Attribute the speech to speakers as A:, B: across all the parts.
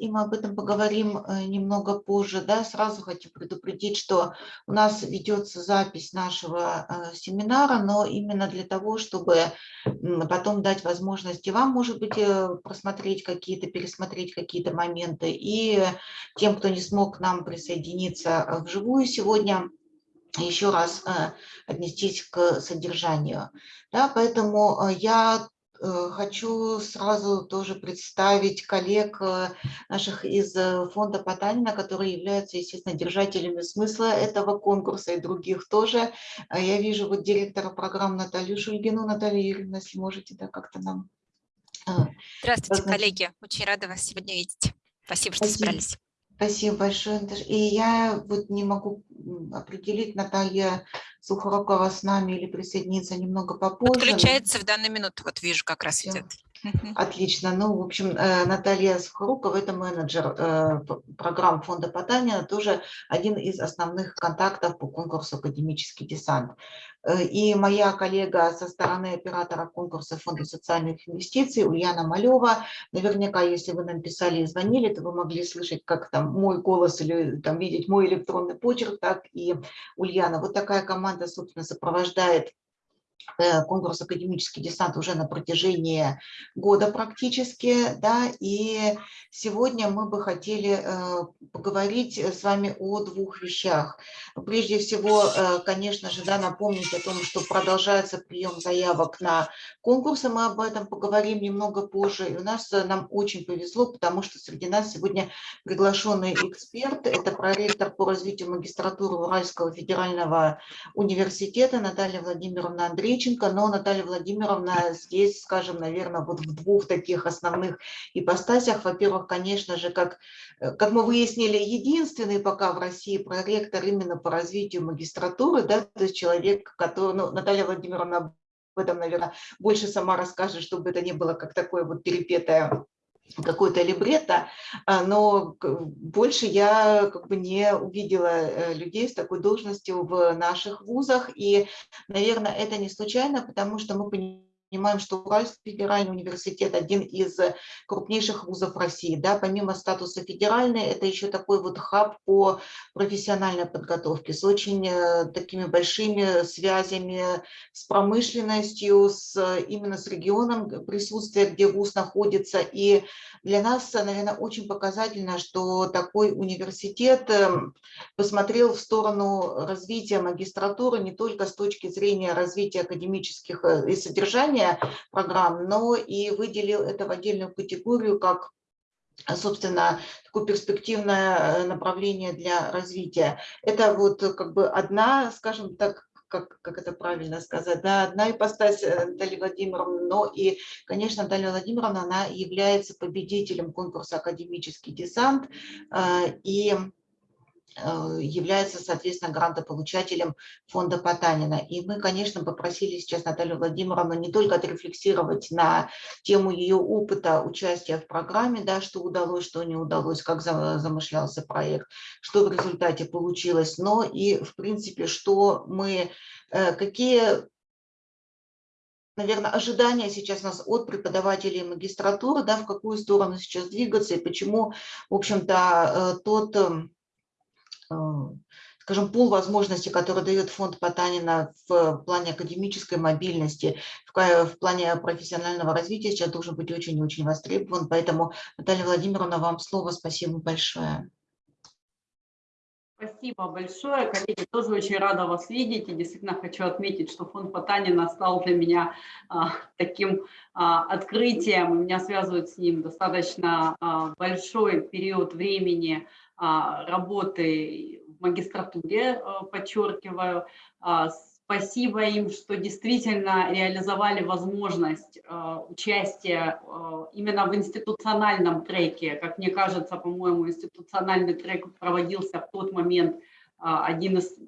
A: и мы об этом поговорим э, немного позже. Да, сразу хочу предупредить, что у нас ведется запись нашего э, семинара, но именно для того, чтобы потом дать возможности вам, может быть, э, просмотреть какие-то, пересмотреть какие-то моменты, и тем, кто не смог к нам присоединиться вживую сегодня, еще раз отнестись к содержанию. Да, поэтому я хочу сразу тоже представить коллег э, наших из э, фонда Потанина, которые являются, естественно, держателями смысла этого конкурса и других тоже. А я вижу вот директора программ Наталью Шульгину. Наталья Юрьевна, если можете, да, как-то нам...
B: Здравствуйте, коллеги. Очень рада вас сегодня видеть. Спасибо, что Спасибо. собрались.
A: Спасибо большое. И я вот не могу определить, Наталья Сухорукова с нами или присоединиться немного попозже.
B: Подключается в данную минуту, вот вижу, как раз идет.
A: Отлично. Ну, в общем, э, Наталья Сухорукова – это менеджер э, программ фонда Потанина, тоже один из основных контактов по конкурсу «Академический десант». Э, и моя коллега со стороны оператора конкурса Фонда социальных инвестиций Ульяна Малева, наверняка, если вы нам писали и звонили, то вы могли слышать как там мой голос или там видеть мой электронный почерк, так и Ульяна. Вот такая команда, собственно, сопровождает конкурс «Академический десант» уже на протяжении года практически, да, и сегодня мы бы хотели э, поговорить с вами о двух вещах. Прежде всего, э, конечно же, да, напомнить о том, что продолжается прием заявок на конкурсы, мы об этом поговорим немного позже, и у нас нам очень повезло, потому что среди нас сегодня приглашенный эксперт, это проректор по развитию магистратуры Уральского федерального университета Наталья Владимировна Андреевна, Греченко, но Наталья Владимировна здесь, скажем, наверное, вот в двух таких основных ипостасях. Во-первых, конечно же, как, э, как мы выяснили, единственный пока в России проректор именно по развитию магистратуры, да, то есть человек, который, ну, Наталья Владимировна об этом, наверное, больше сама расскажет, чтобы это не было как такое вот перепетое какой-то либретто, а, но больше я как бы не увидела э, людей с такой должностью в наших вузах, и, наверное, это не случайно, потому что мы понимаем, понимаем, что Уральский федеральный университет один из крупнейших вузов России. Да, помимо статуса федеральный, это еще такой вот хаб по профессиональной подготовке с очень э, такими большими связями с промышленностью, с, именно с регионом присутствия, где вуз находится. И для нас, наверное, очень показательно, что такой университет эм, посмотрел в сторону развития магистратуры не только с точки зрения развития академических э, и содержания, создания программ, но и выделил это в отдельную категорию как собственно, такое перспективное э, направление для развития. Это вот как бы одна, скажем так, как, как это правильно сказать, да, одна ипостась э, Натальи Владимировны, но и, конечно, Наталья Владимировна, она является победителем конкурса «Академический десант», э, и является, соответственно, грантополучателем фонда Потанина. И мы, конечно, попросили сейчас Наталью Владимировну не только отрефлексировать на тему ее опыта участия в программе, да, что удалось, что не удалось, как замышлялся проект, что в результате получилось, но и, в принципе, что мы, э, какие наверное, ожидания сейчас у нас от преподавателей магистратуры, да, в какую сторону сейчас двигаться и почему, в общем-то, э, тот эм, Э, скажем, пул возможностей, который дает фонд Потанина в плане академической мобильности, в плане профессионального развития сейчас должен быть очень-очень востребован. Поэтому, Наталья Владимировна, вам слово. Спасибо большое.
C: Спасибо большое, коллеги. Тоже очень рада вас видеть. И действительно хочу отметить, что фонд Потанина стал для меня а, таким а, открытием. Меня связывает с ним достаточно а, большой период времени работы в магистратуре, э, подчеркиваю. А, спасибо им, что действительно реализовали возможность э, участия э, именно в институциональном треке. Как мне кажется, по-моему, институциональный трек проводился в тот момент один из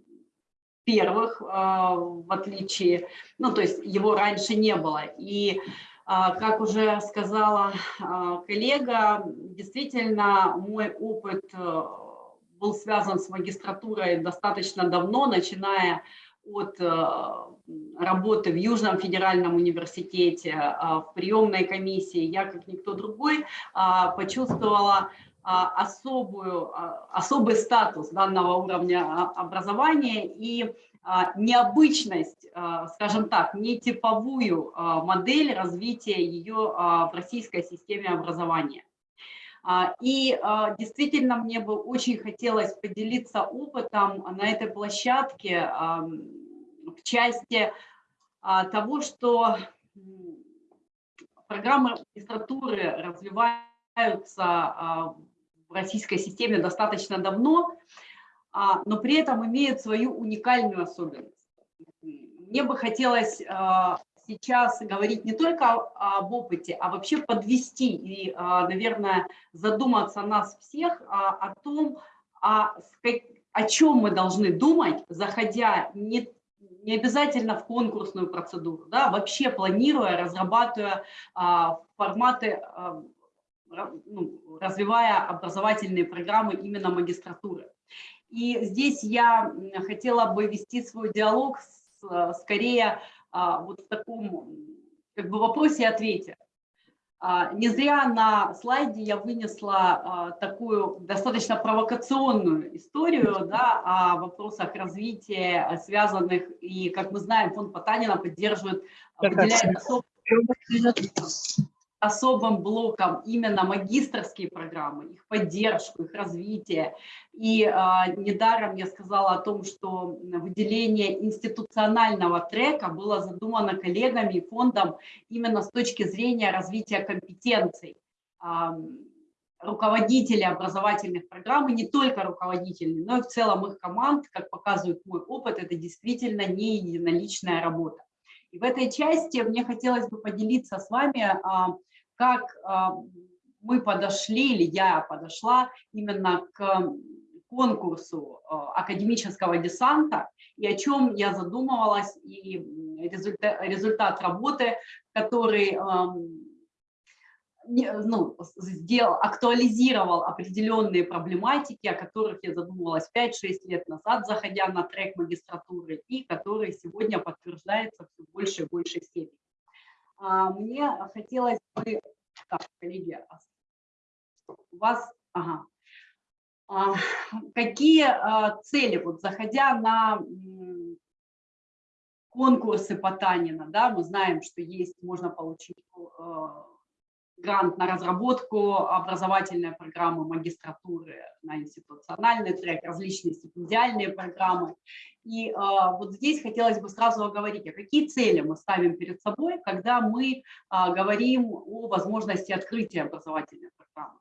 C: первых, в отличие, ну, то есть его раньше не было. И как уже сказала коллега, действительно мой опыт э, был связан с магистратурой достаточно давно, начиная от работы в Южном федеральном университете, в приемной комиссии, я, как никто другой, почувствовала особую, особый статус данного уровня образования. И необычность, скажем так, не типовую модель развития ее в российской системе образования. А, и а, действительно мне бы очень хотелось поделиться опытом на этой площадке в части а, того, что программы магистратуры развиваются в российской системе достаточно давно, но при этом имеют свою уникальную особенность. Мне бы хотелось сейчас говорить не только об опыте, а вообще подвести и, а, наверное, задуматься нас всех а, о том, о, чем мы должны думать, заходя не, не обязательно в конкурсную процедуру, да, вообще планируя, разрабатывая а, форматы, ну, развивая образовательные программы именно магистратуры. И здесь я хотела бы вести свой диалог с, скорее а, вот в таком как бы вопросе и ответе. А, не зря на слайде я вынесла а, такую достаточно провокационную историю да, о вопросах развития, связанных, и, как мы знаем, фонд Потанина поддерживает, выделяет особо особым блоком именно магистрские программы, их поддержку, их развитие. И э, недаром я сказала о том, что выделение институционального трека было задумано коллегами и фондом именно с точки зрения развития компетенций э, руководителей образовательных программ, и не только руководителей, но и в целом их команд, как показывает мой опыт, это действительно не единоличная работа. И в этой части мне хотелось бы поделиться с вами а, как а, мы подошли, или я подошла именно к конкурсу а, академического десанта, и о чем я задумывалась, и результат, результат работы, который ну, сделал, актуализировал определенные проблематики, о которых я задумывалась 5-6 лет назад, заходя на трек магистратуры, и которые сегодня подтверждаются все больше и большей степени. А, мне хотелось бы... Так, коллеги, а у вас... Ага. А, какие цели, вот заходя на конкурсы по Танина, да, мы знаем, что есть, можно получить грант на разработку образовательной программы магистратуры на институциональный трек, различные стипендиальные программы. И э, вот здесь хотелось бы сразу оговорить, а какие цели мы ставим перед собой, когда мы э, говорим о возможности открытия образовательной программы.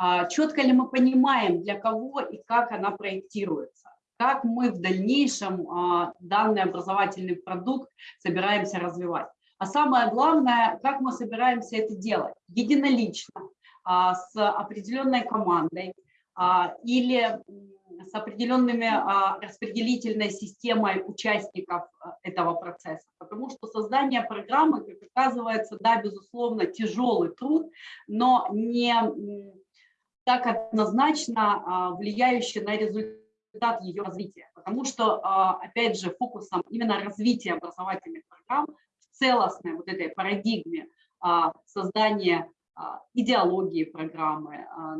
C: Э, четко ли мы понимаем, для кого и как она проектируется, как мы в дальнейшем э, данный образовательный продукт собираемся развивать. А самое главное, как мы собираемся это делать? Единолично, а, с определенной командой а, или с определенными а, распределительной системой участников этого процесса. Потому что создание программы, как оказывается, да, безусловно, тяжелый труд, но не так однозначно влияющий на результат ее развития. Потому что, опять же, фокусом именно развития образовательных программ целостной вот этой парадигме а, создания а, идеологии программы, а,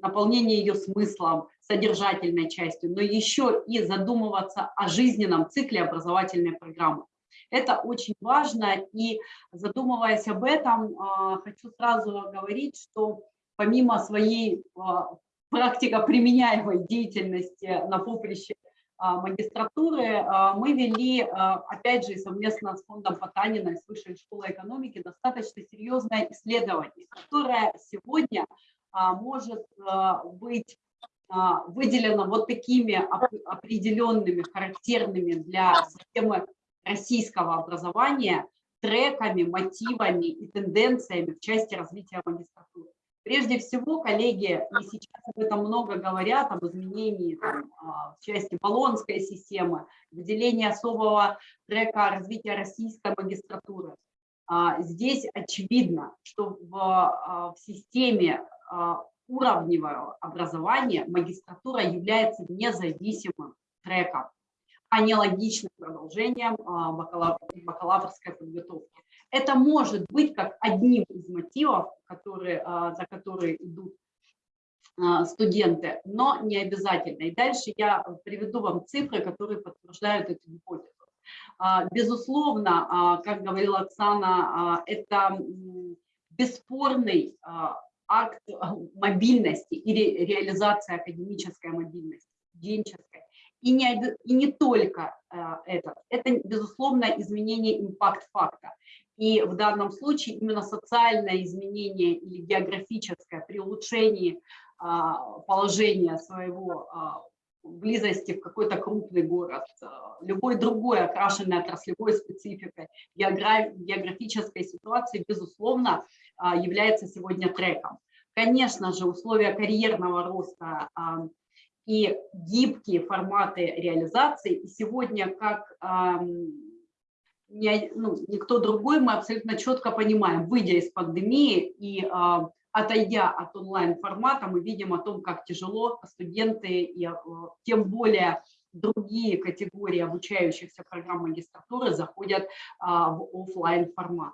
C: наполнения ее смыслом, содержательной частью, но еще и задумываться о жизненном цикле образовательной программы. Это очень важно, и задумываясь об этом, хочу сразу говорить, что помимо своей практика применяемой деятельности на поприще магистратуры а, мы вели, а, опять же, совместно с фондом Потанина и с Высшей школой экономики достаточно серьезное исследование, которое сегодня может быть выделено вот такими определенными, характерными для системы российского образования треками, мотивами и тенденциями в части развития магистратуры. Прежде всего, коллеги, и сейчас об этом много говорят, об изменении там, а, в части баллонской системы, выделении особого трека развития российской магистратуры. А, здесь очевидно, что в, а, в системе уровневого образования магистратура является независимым треком. аналогичным продолжением а, бакалав... бакалаврской подготовки. Это может быть как одним из мотивов, которые, а, за которые идут а, студенты, но не обязательно. И дальше я приведу вам цифры, которые подтверждают эту гипотезу. Безусловно, как говорила Оксана, это бесспорный акт мобильности или реализация академической мобильности, студенческой. И не, и не только это. Это, безусловно, изменение импакт-факта. И в данном случае именно социальное изменение или географическое при улучшении а, положения своего а, близости в какой-то крупный город, а, любой другой окрашенной отраслевой спецификой, географической ситуации, безусловно, является сегодня треком. Конечно же, условия карьерного роста и гибкие форматы реализации сегодня как не, ну, никто другой, мы абсолютно четко понимаем, выйдя из пандемии и а, отойдя от онлайн-формата, мы видим о том, как тяжело студенты и а, тем более другие категории обучающихся программ магистратуры заходят а, в офлайн формат.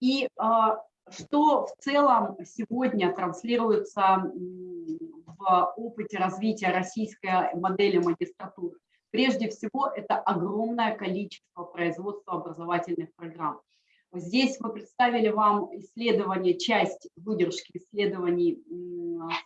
C: И а, что в целом сегодня транслируется в опыте развития российской модели магистратуры? Прежде всего, это огромное количество производства образовательных программ. Здесь мы представили вам исследование, часть выдержки исследований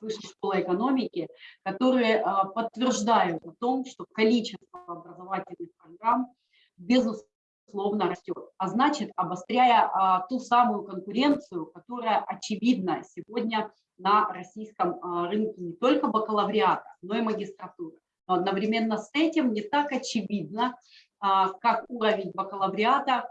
C: Высшей школы экономики, которые а, подтверждают о том, что количество образовательных программ безусловно растет. А значит, обостряя а, ту самую конкуренцию, которая очевидна сегодня на российском а, рынке не только бакалавриата, но и магистратуры. Но одновременно с этим не так очевидно, а, как уровень бакалавриата,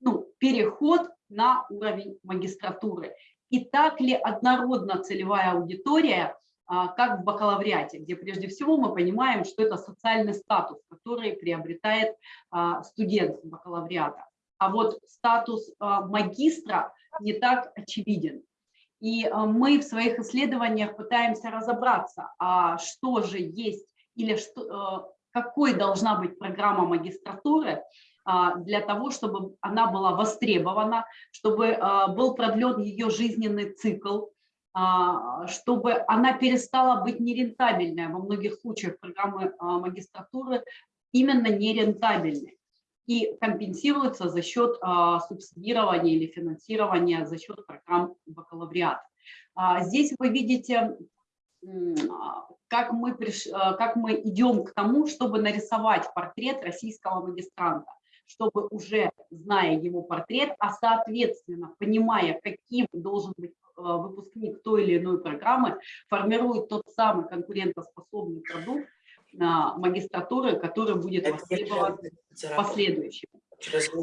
C: ну, переход на уровень магистратуры. И так ли однородна целевая аудитория, а, как в бакалавриате, где прежде всего мы понимаем, что это социальный статус, который приобретает а, студент бакалавриата. А вот статус магистра не так очевиден. И э, мы в своих исследованиях пытаемся разобраться, а что же есть или что, э, какой должна быть программа магистратуры а, для того, чтобы она была востребована, чтобы э, был продлен ее жизненный цикл, чтобы она перестала быть нерентабельной. Во многих случаях программы магистратуры именно нерентабельны и компенсируется за счет а, субсидирования или финансирования за счет программ бакалавриата. А, здесь вы видите, как мы, приш... А, как мы идем к тому, чтобы нарисовать портрет российского магистранта, чтобы уже зная его портрет, а соответственно понимая, каким должен быть выпускник той или иной программы, формирует тот самый конкурентоспособный продукт, магистратуры, который будет востребован в последующем.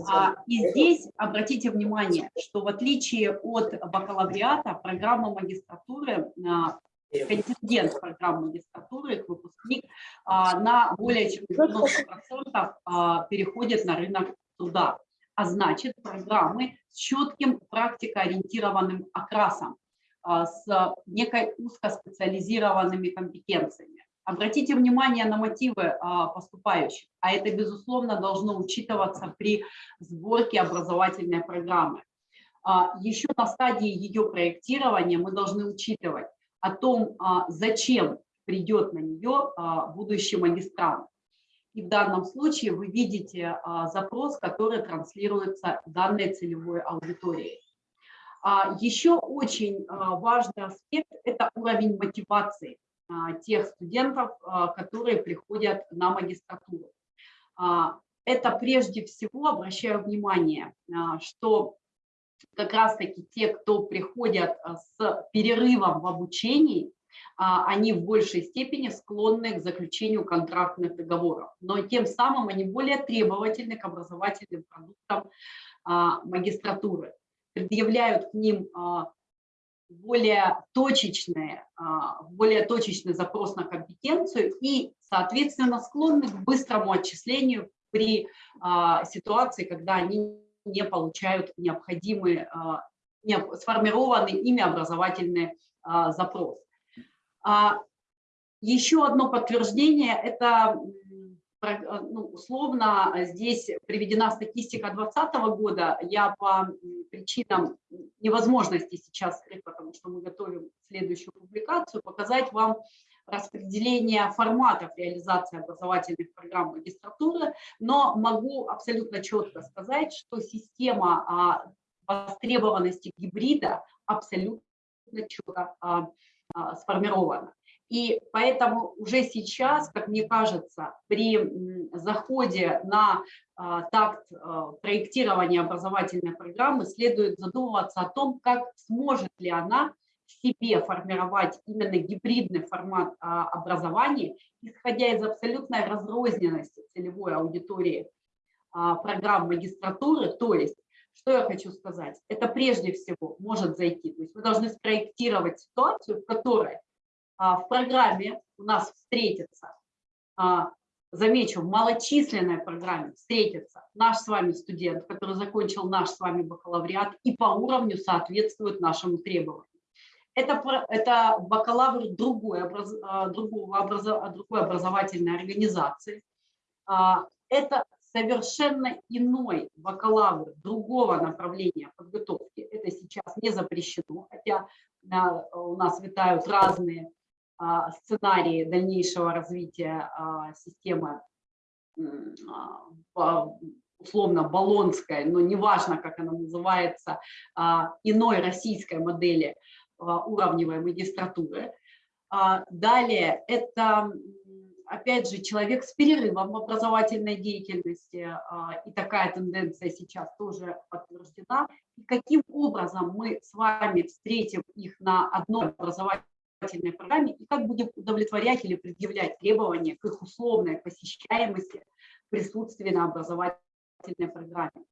C: А, и здесь обратите внимание, что в отличие от бакалавриата, программа магистратуры, а, контингент программы магистратуры, их выпускник, а, на более чем 90% переходит на рынок труда. А значит, программы с четким практикоориентированным окрасом, с некой узкоспециализированными компетенциями. Обратите внимание на мотивы а, поступающих, а это, безусловно, должно учитываться при сборке образовательной программы. А, еще на стадии ее проектирования мы должны учитывать о том, а, зачем придет на нее будущий магистрант. И в данном случае вы видите запрос, который транслируется данной целевой аудиторией. Еще очень важный аспект – это уровень мотивации. А, тех студентов, а, которые приходят на магистратуру. А, это прежде всего, обращаю внимание, что как раз-таки те, кто приходят с перерывом в обучении, они в большей степени склонны к заключению контрактных договоров, но тем самым они более требовательны к образовательным продуктам магистратуры, предъявляют к ним более точечные, а, более точечный запрос на компетенцию и, соответственно, склонны к быстрому отчислению при а, ситуации, когда они не получают необходимый, а, сформированный ими образовательный запрос. Еще одно подтверждение – это ну, условно здесь приведена статистика 2020 года. Я по причинам невозможности сейчас потому что мы готовим следующую публикацию, показать вам распределение форматов реализации образовательных программ магистратуры, но могу абсолютно четко сказать, что система а, востребованности гибрида абсолютно четко а, а, сформирована. И поэтому уже сейчас, как мне кажется, при заходе на а, такт а, проектирования образовательной программы следует задумываться о том, как сможет ли она в себе формировать именно гибридный формат а, образования, исходя из абсолютной разрозненности целевой аудитории программ магистратуры, то есть что я хочу сказать? Это прежде всего может зайти. То есть мы должны спроектировать ситуацию, в которой в программе у нас встретится, а, замечу, в малочисленной программе встретится наш с вами студент, который закончил наш с вами бакалавриат и по уровню соответствует нашему требованию. Это, это бакалавр другой, образ- а, другого образа- другой образовательной организации. А, Это совершенно иной бакалавр другого направления подготовки. Это сейчас не запрещено, хотя а, у нас витают разные а, сценарии дальнейшего развития а, системы а, условно баллонской, но неважно, как она называется, а, иной российской модели а, уровневой магистратуры. А, Далее это, опять же, человек с перерывом в образовательной деятельности, а, и такая тенденция сейчас тоже подтверждена. И каким образом мы с вами встретим их на одной образовательной программе и как будем удовлетворять или предъявлять требования к их условной посещаемости присутствия на образовательной программе.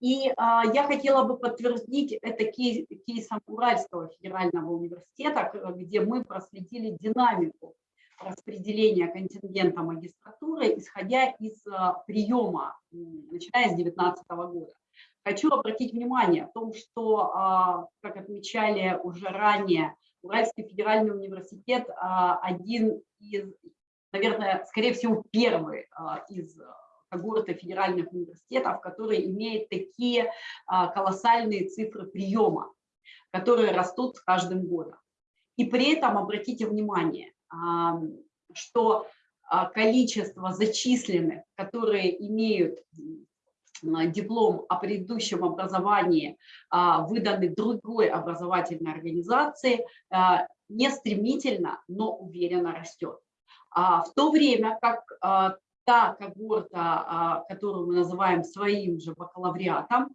C: И а, я хотела бы подтвердить это кейс, кейсом Уральского федерального университета, где мы проследили динамику распределения контингента магистратуры, исходя из а, приема, начиная с 2019 года. Хочу обратить внимание о том, что, а, как отмечали уже ранее, Уральский федеральный университет а, один из, наверное, скорее всего, первый а, из когорты федеральных университетов, который имеет такие а, колоссальные цифры приема, которые растут с каждым годом. И при этом обратите внимание, а, что а, количество зачисленных, которые имеют диплом о предыдущем образовании, а, выданный другой образовательной организации, а, не стремительно, но уверенно растет. А В то время как а, та когорта, которую мы называем своим же бакалавриатом,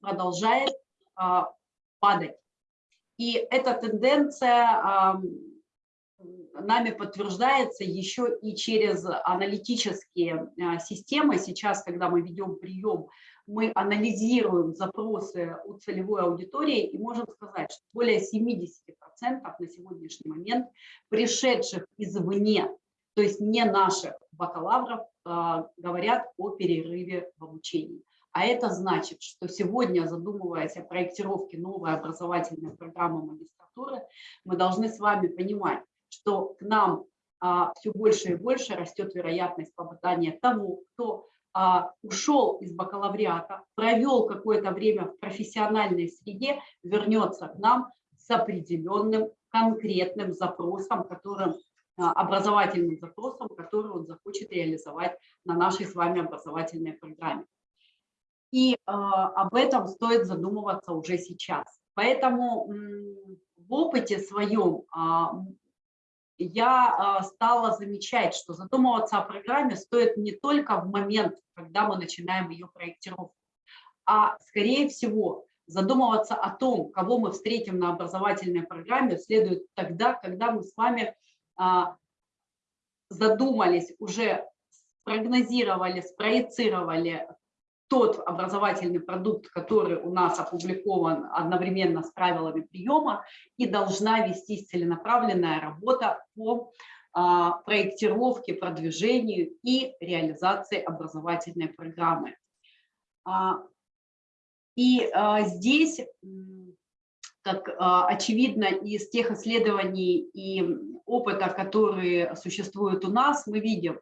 C: продолжает падать. И эта тенденция нами подтверждается еще и через аналитические а, системы. Сейчас, когда мы ведем прием, мы анализируем запросы у целевой аудитории и можем сказать, что более 70% на сегодняшний момент пришедших извне, то есть не наших бакалавров, а, говорят о перерыве в обучении. А это значит, что сегодня, задумываясь о проектировке новой образовательной программы магистратуры, мы должны с вами понимать, что к нам а, все больше и больше растет вероятность попадания того, кто а, ушел из бакалавриата, провел какое-то время в профессиональной среде, вернется к нам с определенным конкретным запросом, которым, а, образовательным запросом, который он захочет реализовать на нашей с вами образовательной программе. И э, об этом стоит задумываться уже сейчас. Поэтому в опыте своем а, я а, стала замечать, что задумываться о программе стоит не только в момент, когда мы начинаем ее проектировку, а скорее всего задумываться о том, кого мы встретим на образовательной программе, следует тогда, когда мы с вами а, задумались, уже спрогнозировали, спроецировали тот образовательный продукт, который у нас опубликован одновременно с правилами приема, и должна вестись целенаправленная работа по а, проектировке, продвижению и реализации образовательной программы. А, И а, здесь, как очевидно из тех исследований и опыта, которые существуют у нас, мы видим,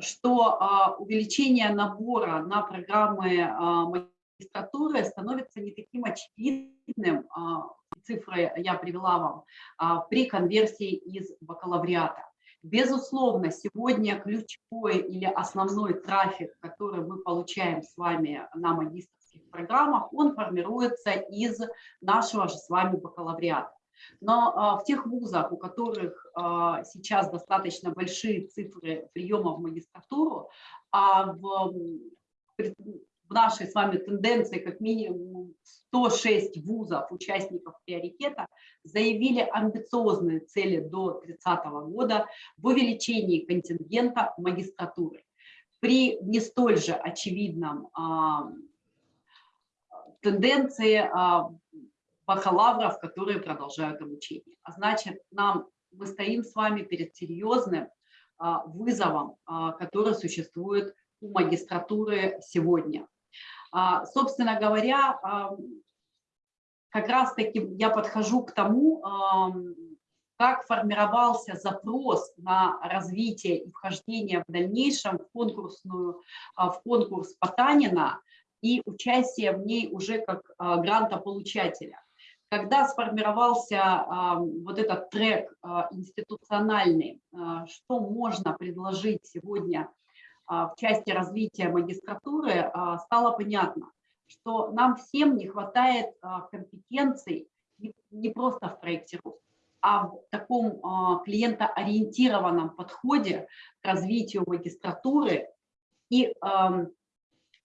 C: что увеличение набора на программы магистратуры становится не таким очевидным, цифры я привела вам, при конверсии из бакалавриата. Безусловно, сегодня ключевой или основной трафик, который мы получаем с вами на магистрских программах, он формируется из нашего же с вами бакалавриата. Но а, в тех вузах, у которых а, сейчас достаточно большие цифры приема в магистратуру, а в, в нашей с вами тенденции как минимум 106 вузов, участников приоритета, заявили амбициозные цели до 30 года в увеличении контингента магистратуры. При не столь же очевидном тенденции а, бакалавров, которые продолжают обучение. А значит, нам, мы стоим с вами перед серьезным а, вызовом, а, который существует у магистратуры сегодня. А, собственно говоря, как раз-таки я подхожу к тому, как формировался запрос на развитие и вхождение в дальнейшем в, конкурсную, в конкурс Потанина и участие в ней уже как грантополучателя. Когда сформировался вот этот трек институциональный, что можно предложить сегодня а, в части развития магистратуры а, стало понятно, что нам всем не хватает а, компетенций не просто в проектировке, а в таком клиентоориентированном подходе к развитию магистратуры и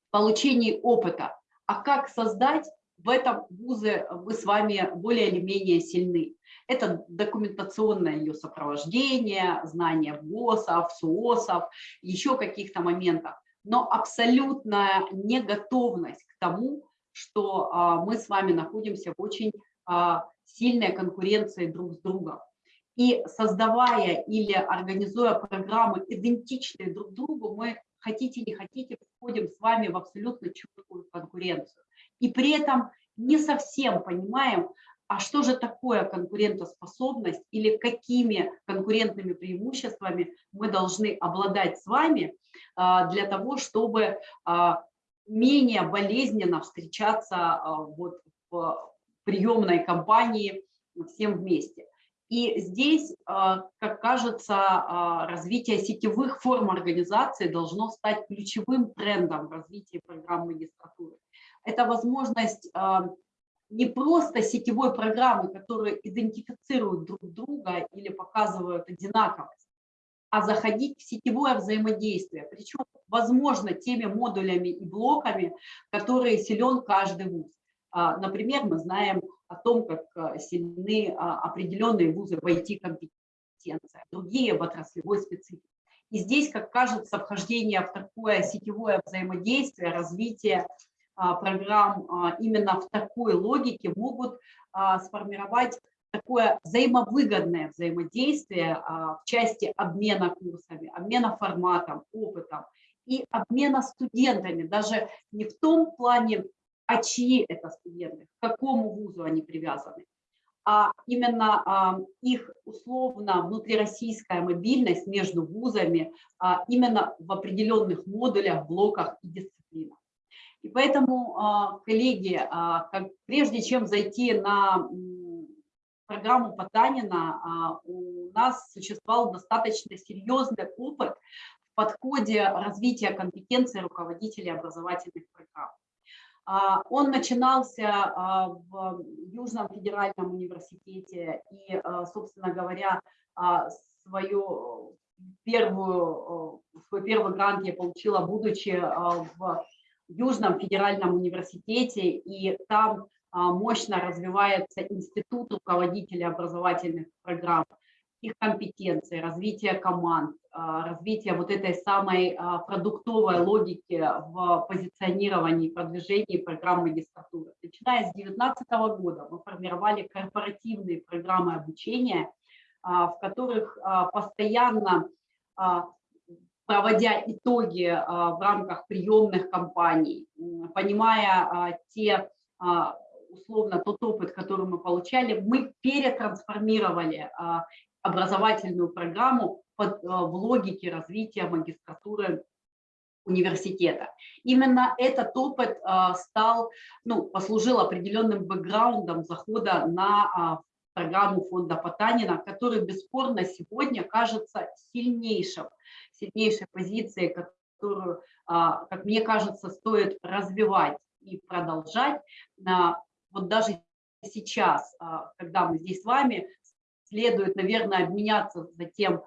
C: получении опыта. А как создать в этом вузы мы с вами более или менее сильны. Это документационное ее сопровождение, знание ГОСов, СУОСов, еще каких-то моментов, но абсолютная неготовность к тому, что а, мы с вами находимся в очень а, сильной конкуренции друг с другом. И создавая или организуя программы, идентичные друг другу, мы, хотите не хотите, входим с вами в абсолютно четкую конкуренцию. И при этом не совсем понимаем, а что же такое конкурентоспособность или какими конкурентными преимуществами мы должны обладать с вами а, для того, чтобы а, менее болезненно встречаться а, вот в приемной кампании всем вместе. И здесь, как кажется, развитие сетевых форм организации должно стать ключевым трендом в развитии программ магистратуры. Это возможность не просто сетевой программы, которые идентифицируют друг друга или показывают одинаковость, а заходить в сетевое взаимодействие, причем, возможно, теми модулями и блоками, которые силен каждый вуз. А, например, мы знаем о том, как а, сильны а, определенные вузы в IT-компетенции, другие в отраслевой специфике. И здесь, как кажется, вхождение в такое сетевое взаимодействие, развитие программ а, именно в такой логике могут а, сформировать такое взаимовыгодное взаимодействие в части обмена курсами, обмена форматом, опытом и обмена студентами, даже не в том плане, а чьи это студенты, к какому вузу они привязаны, а именно их условно внутрироссийская мобильность между вузами именно в определенных модулях, блоках и дисциплинах. И поэтому, а, коллеги, а, прежде чем зайти на программу Потанина, а, у нас существовал достаточно серьезный опыт в подходе развития компетенции руководителей образовательных программ. Он начинался в Южном федеральном университете и, собственно говоря, свою первую, свой первый грант я получила, будучи в Южном федеральном университете, и там а, мощно развивается институт руководителей образовательных программ, их компетенции, развитие команд, а, развитие вот этой самой а, продуктовой логики в позиционировании и продвижении программ магистратуры. Начиная с 2019 года мы формировали корпоративные программы обучения, в которых постоянно проводя итоги а, в рамках приемных кампаний, понимая а, те, а, условно, тот опыт, который мы получали, мы перетрансформировали образовательную программу под, в логике развития магистратуры университета. Именно этот опыт стал, ну, послужил определенным бэкграундом захода на программу фонда Потанина, который бесспорно сегодня кажется сильнейшим, сильнейшей позицией, которую, а, как мне кажется, стоит развивать и продолжать. Вот даже сейчас, а, когда мы здесь с вами, следует, наверное, обменяться за тем,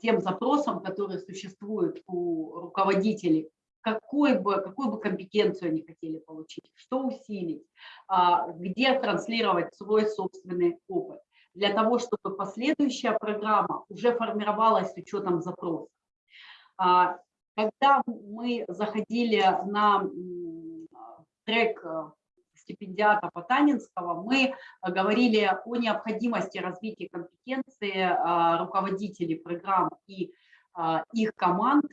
C: тем запросом, который существует у руководителей какой бы, какую бы компетенцию они хотели получить, что усилить, а, где транслировать свой собственный опыт, для того, чтобы последующая программа уже формировалась с учетом запроса. А, когда мы заходили на трек э, стипендиата Потанинского, мы говорили о необходимости развития компетенции а, руководителей программ и их команд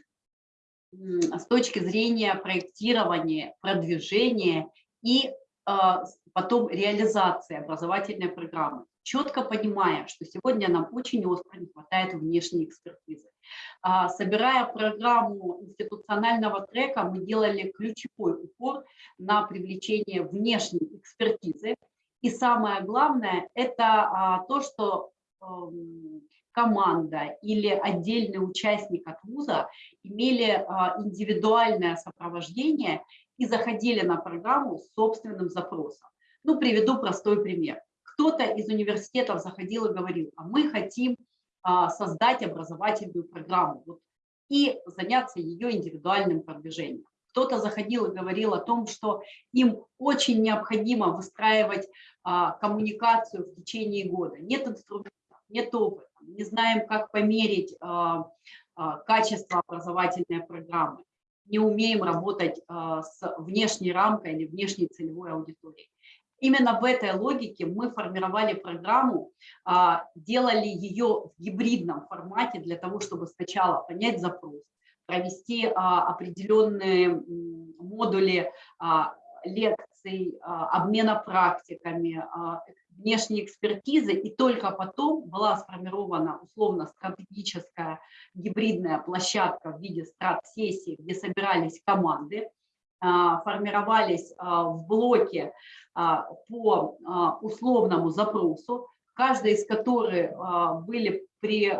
C: с точки зрения проектирования, продвижения и а, потом реализации образовательной программы, четко понимая, что сегодня нам очень остро не хватает внешней экспертизы. А, собирая программу институционального трека, мы делали ключевой упор на привлечение внешней экспертизы. И самое главное, это а, то, что команда или отдельный участник от вуза имели а, индивидуальное сопровождение и заходили на программу с собственным запросом. Ну, приведу простой пример. Кто-то из университетов заходил и говорил, а мы хотим а, создать образовательную программу вот, и заняться ее индивидуальным продвижением. Кто-то заходил и говорил о том, что им очень необходимо выстраивать а, коммуникацию в течение года. Нет инструментов, нет опыта не знаем, как померить а, а, качество образовательной программы, не умеем работать а, с внешней рамкой или внешней целевой аудиторией. Именно в этой логике мы формировали программу, делали ее в гибридном формате для того, чтобы сначала понять запрос, провести определенные модули лекций, обмена практиками, внешней экспертизы, и только потом была сформирована условно-стратегическая гибридная площадка в виде страт-сессии, где собирались команды, а, формировались а, в блоке а, по условному запросу, каждый из которых были при,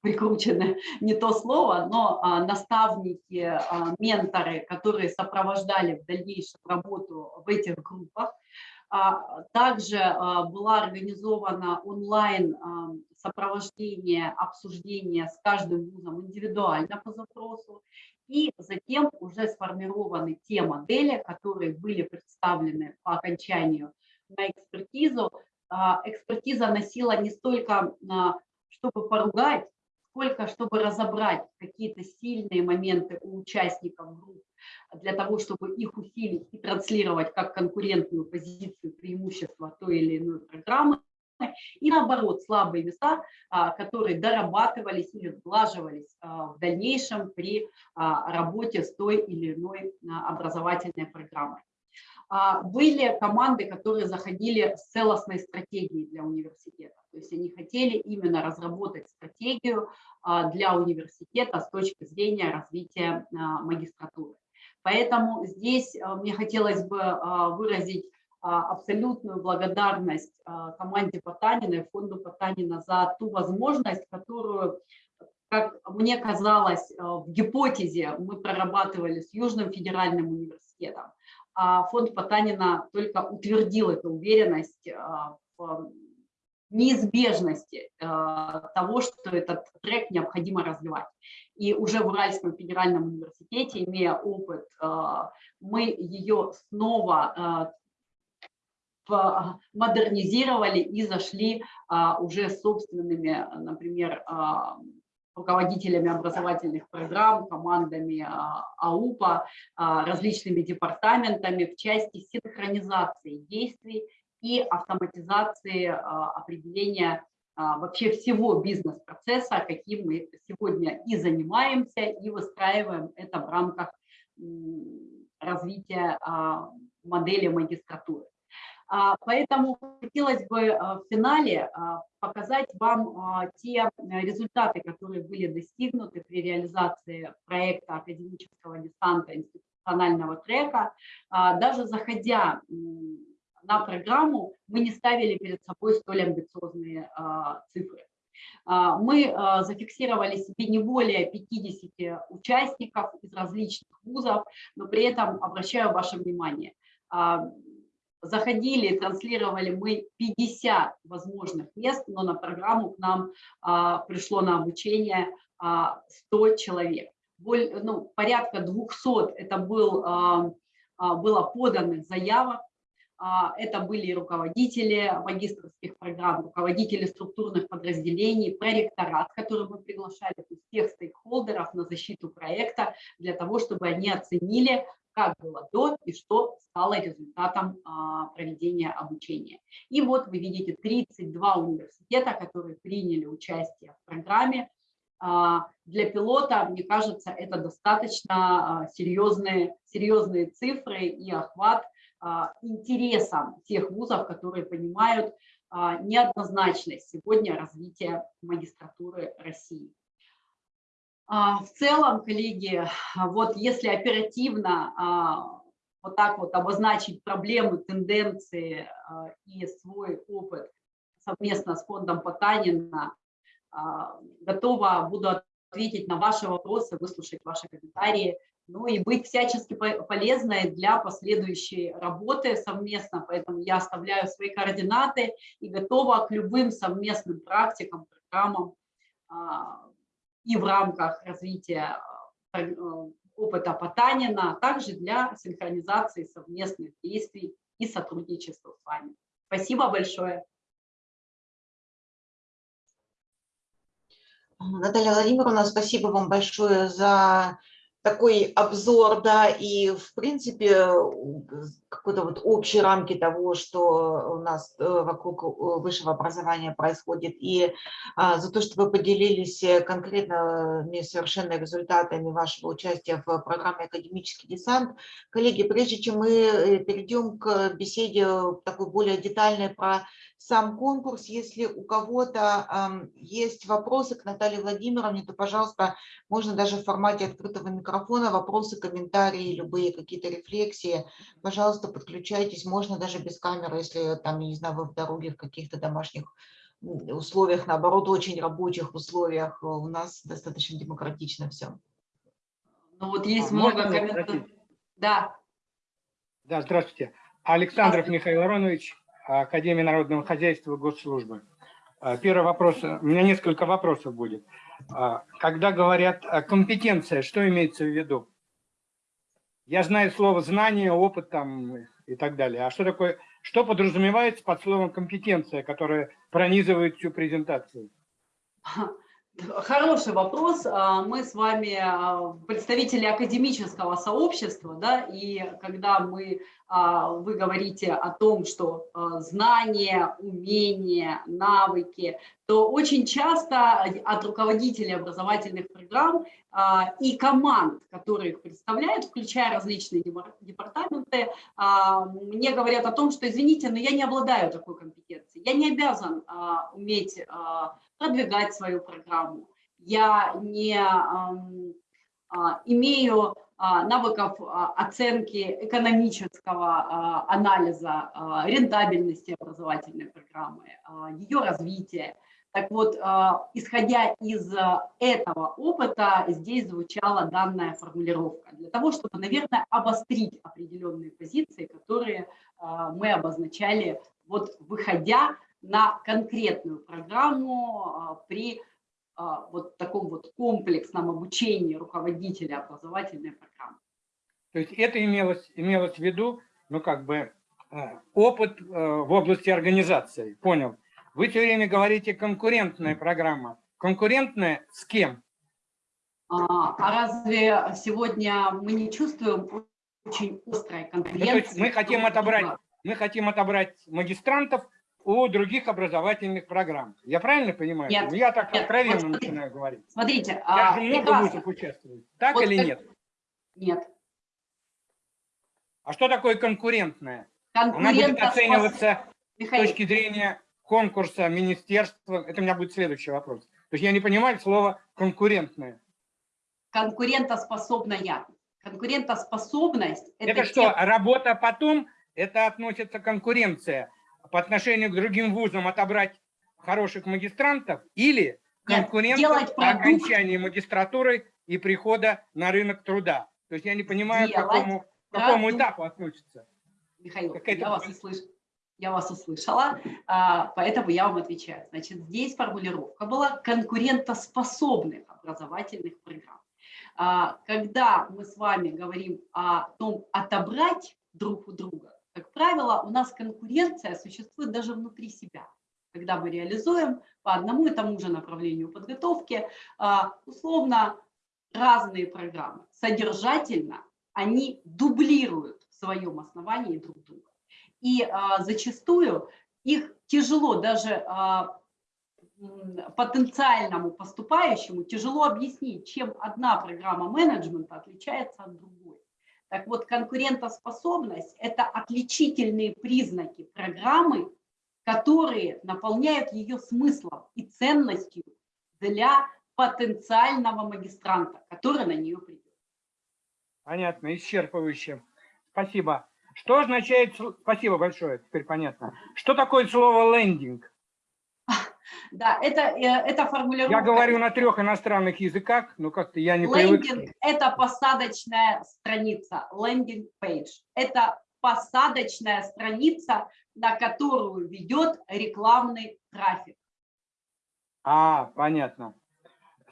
C: прикручены не то слово, но наставники, менторы, которые сопровождали в дальнейшем работу в этих группах, а, также а, была организована онлайн а, сопровождение, обсуждение с каждым вузом индивидуально по запросу. И затем уже сформированы те модели, которые были представлены по окончанию на экспертизу. Экспертиза носила не столько, чтобы поругать, сколько чтобы разобрать какие-то сильные моменты у участников групп, для того, чтобы их усилить и транслировать как конкурентную позицию преимущества той или иной программы, и наоборот, слабые места, а, которые дорабатывались или сглаживались а, в дальнейшем при а, работе с той или иной образовательной программой. Были команды, которые заходили с целостной стратегией для университета. То есть они хотели именно разработать стратегию для университета с точки зрения развития магистратуры. Поэтому здесь мне хотелось бы выразить абсолютную благодарность команде Потанина и фонду Потанина за ту возможность, которую, как мне казалось, в гипотезе мы прорабатывали с Южным федеральным университетом а фонд Потанина только утвердил эту уверенность в неизбежности того, что этот трек необходимо развивать. И уже в Уральском федеральном университете, имея опыт, а, мы ее снова модернизировали и зашли уже собственными, например, руководителями образовательных программ, командами АУПа, различными департаментами в части синхронизации действий и автоматизации определения вообще всего бизнес-процесса, каким мы сегодня и занимаемся, и выстраиваем это в рамках развития модели магистратуры. А, Поэтому хотелось бы а, в финале а, показать вам а, те э, результаты, которые были достигнуты при реализации проекта академического десанта институционального трека. А, Даже заходя на программу, мы не ставили перед собой столь амбициозные а, цифры. А, Мы а, зафиксировали себе не более 50 участников из различных вузов, но при этом обращаю ваше внимание, заходили, транслировали мы 50 возможных мест, но на программу к нам пришло на обучение а, 100 человек. Боль, ну, порядка 200 это был, было поданных заявок, это были руководители магистрских программ, руководители структурных подразделений, проректорат, который мы приглашали, всех стейкхолдеров на защиту проекта, для того, чтобы они оценили, как было до и что стало результатом а, проведения обучения. И вот вы видите 32 университета, которые приняли участие в программе. А, Для пилота, мне кажется, это достаточно а, серьезные, серьезные цифры и охват а, интересам тех вузов, которые понимают а, неоднозначность сегодня развития магистратуры России. А, В целом, коллеги, вот если оперативно вот так вот обозначить проблемы, тенденции и свой опыт совместно с фондом Потанина, готова буду ответить на ваши вопросы, выслушать ваши комментарии ну и быть всячески полезной для последующей работы совместно. Поэтому я оставляю свои координаты и готова к любым совместным практикам, программам а, и в рамках развития а, э, опыта Потанина, а также для синхронизации совместных действий и сотрудничества с вами. Спасибо большое.
A: Наталья Владимировна, спасибо вам большое за такой обзор, да, и в принципе какой-то вот общей рамки того, что у нас э, вокруг э, высшего образования происходит, и а, за то, что вы поделились э, конкретными совершенно результатами вашего участия в программе «Академический десант». Коллеги, прежде чем мы перейдем к беседе такой более детальной про сам конкурс. Если у кого-то есть вопросы к Наталье Владимировне, то, пожалуйста, можно даже в формате открытого микрофона вопросы, комментарии, любые какие-то рефлексии. Пожалуйста, подключайтесь. Можно даже без камеры, если там, я не знаю, вы в дороге в каких-то домашних условиях, наоборот, очень рабочих условиях. У нас достаточно демократично все.
C: Ну вот есть а, много комментариев. Да.
D: Да, здравствуйте. Александров Михаил Аронович, Академии народного хозяйства госслужбы. А, первый вопрос, у меня несколько вопросов будет. А, когда говорят компетенция, что имеется в виду? Я знаю слово знание, опыт там и так далее. А что такое, что подразумевается под словом компетенция, которая пронизывает всю презентацию?
C: Хороший вопрос. А, мы с вами представители академического сообщества, да, и когда мы а, вы говорите о том, что а, знания, умения, навыки, то очень часто от руководителей образовательных программ а, и команд, которые их представляют, включая различные департаменты, мне говорят о том, что, извините, но я не обладаю такой компетенцией, я не обязан уметь продвигать свою программу, я не имею а, навыков а, оценки экономического а, анализа рентабельности образовательной программы, ее развития. Так вот, исходя из этого опыта, здесь звучала данная формулировка для того, чтобы, наверное, обострить определенные позиции, которые мы обозначали, вот выходя на конкретную программу при а, вот таком вот комплексном обучении руководителя образовательной программы.
D: То есть это имелось, имелось в виду, ну как бы, э, опыт э, в области организации, понял. Вы все время говорите конкурентная программа. Конкурентная с кем?
C: А, а разве сегодня мы не чувствуем очень острой конкуренции?
D: Ну, мы хотим отобрать, мы хотим отобрать магистрантов у других образовательных программ. Я правильно понимаю?
C: Нет.
D: Я так
C: нет,
D: откровенно
C: вот
D: начинаю говорить.
C: Смотрите.
D: Я
C: а,
D: же много
C: прекрасно.
D: вузов участвует. Так
C: вот
D: или нет?
C: Нет.
D: А что такое конкурентное? Она будет оцениваться с
C: Михаил,
D: точки зрения конкурса, министерства. Это у меня будет следующий вопрос. То есть я не понимаю слово конкурентное.
C: конкурентоспособная. Конкурентоспособность –
D: Это, что, работа потом, это относится конкуренция по отношению к другим вузам отобрать хороших магистрантов или
C: делать
D: по окончании магистратуры и прихода на рынок труда. То есть я не понимаю, к какому, к какому этапу относится.
C: Михаил, я вас, услыш... я вас услышала, а, поэтому я вам отвечаю. Значит, здесь формулировка была конкурентоспособных образовательных программ. А, Когда мы с вами говорим о том, отобрать друг у друга, как правило, у нас конкуренция существует даже внутри себя. Когда мы реализуем по одному и тому же направлению подготовки, а, условно, разные программы. Содержательно они дублируют в своем основании друг друга. И а, зачастую их тяжело даже а, потенциальному поступающему тяжело объяснить, чем одна программа менеджмента отличается от другой. Так вот, конкурентоспособность – это отличительные признаки программы, которые наполняют ее смыслом и ценностью для потенциального магистранта, который на нее придет.
D: Понятно, исчерпывающе. Спасибо. Что означает... Спасибо большое, теперь понятно. Что такое слово «лендинг»?
C: Да, это, э, это формулировка.
D: Я говорю на трех иностранных языках, но как-то я не привык.
C: Лендинг – это посадочная страница, лендинг page. Это посадочная страница, на которую ведет рекламный трафик.
D: А, понятно.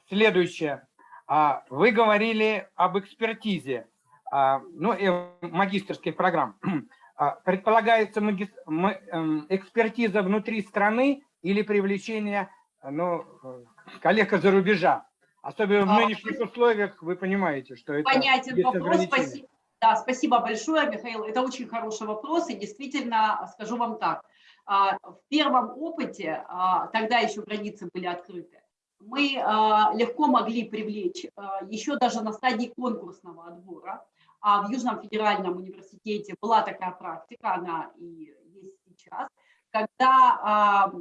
D: Следующее. А, Вы говорили об экспертизе, а, ну, и магистрских программ. А, Предполагается эм, экспертиза внутри страны или привлечение ну, э, коллег из-за рубежа? Особенно в нынешних условиях вы понимаете, что это
C: Понятен вопрос. Спасибо. Да, спасибо большое, Михаил. Это очень хороший вопрос. И действительно, скажу вам так. а, В первом опыте, а, тогда еще границы были открыты, мы а, легко могли привлечь еще даже на стадии конкурсного отбора. А в Южном федеральном университете была такая практика, она и есть сейчас, когда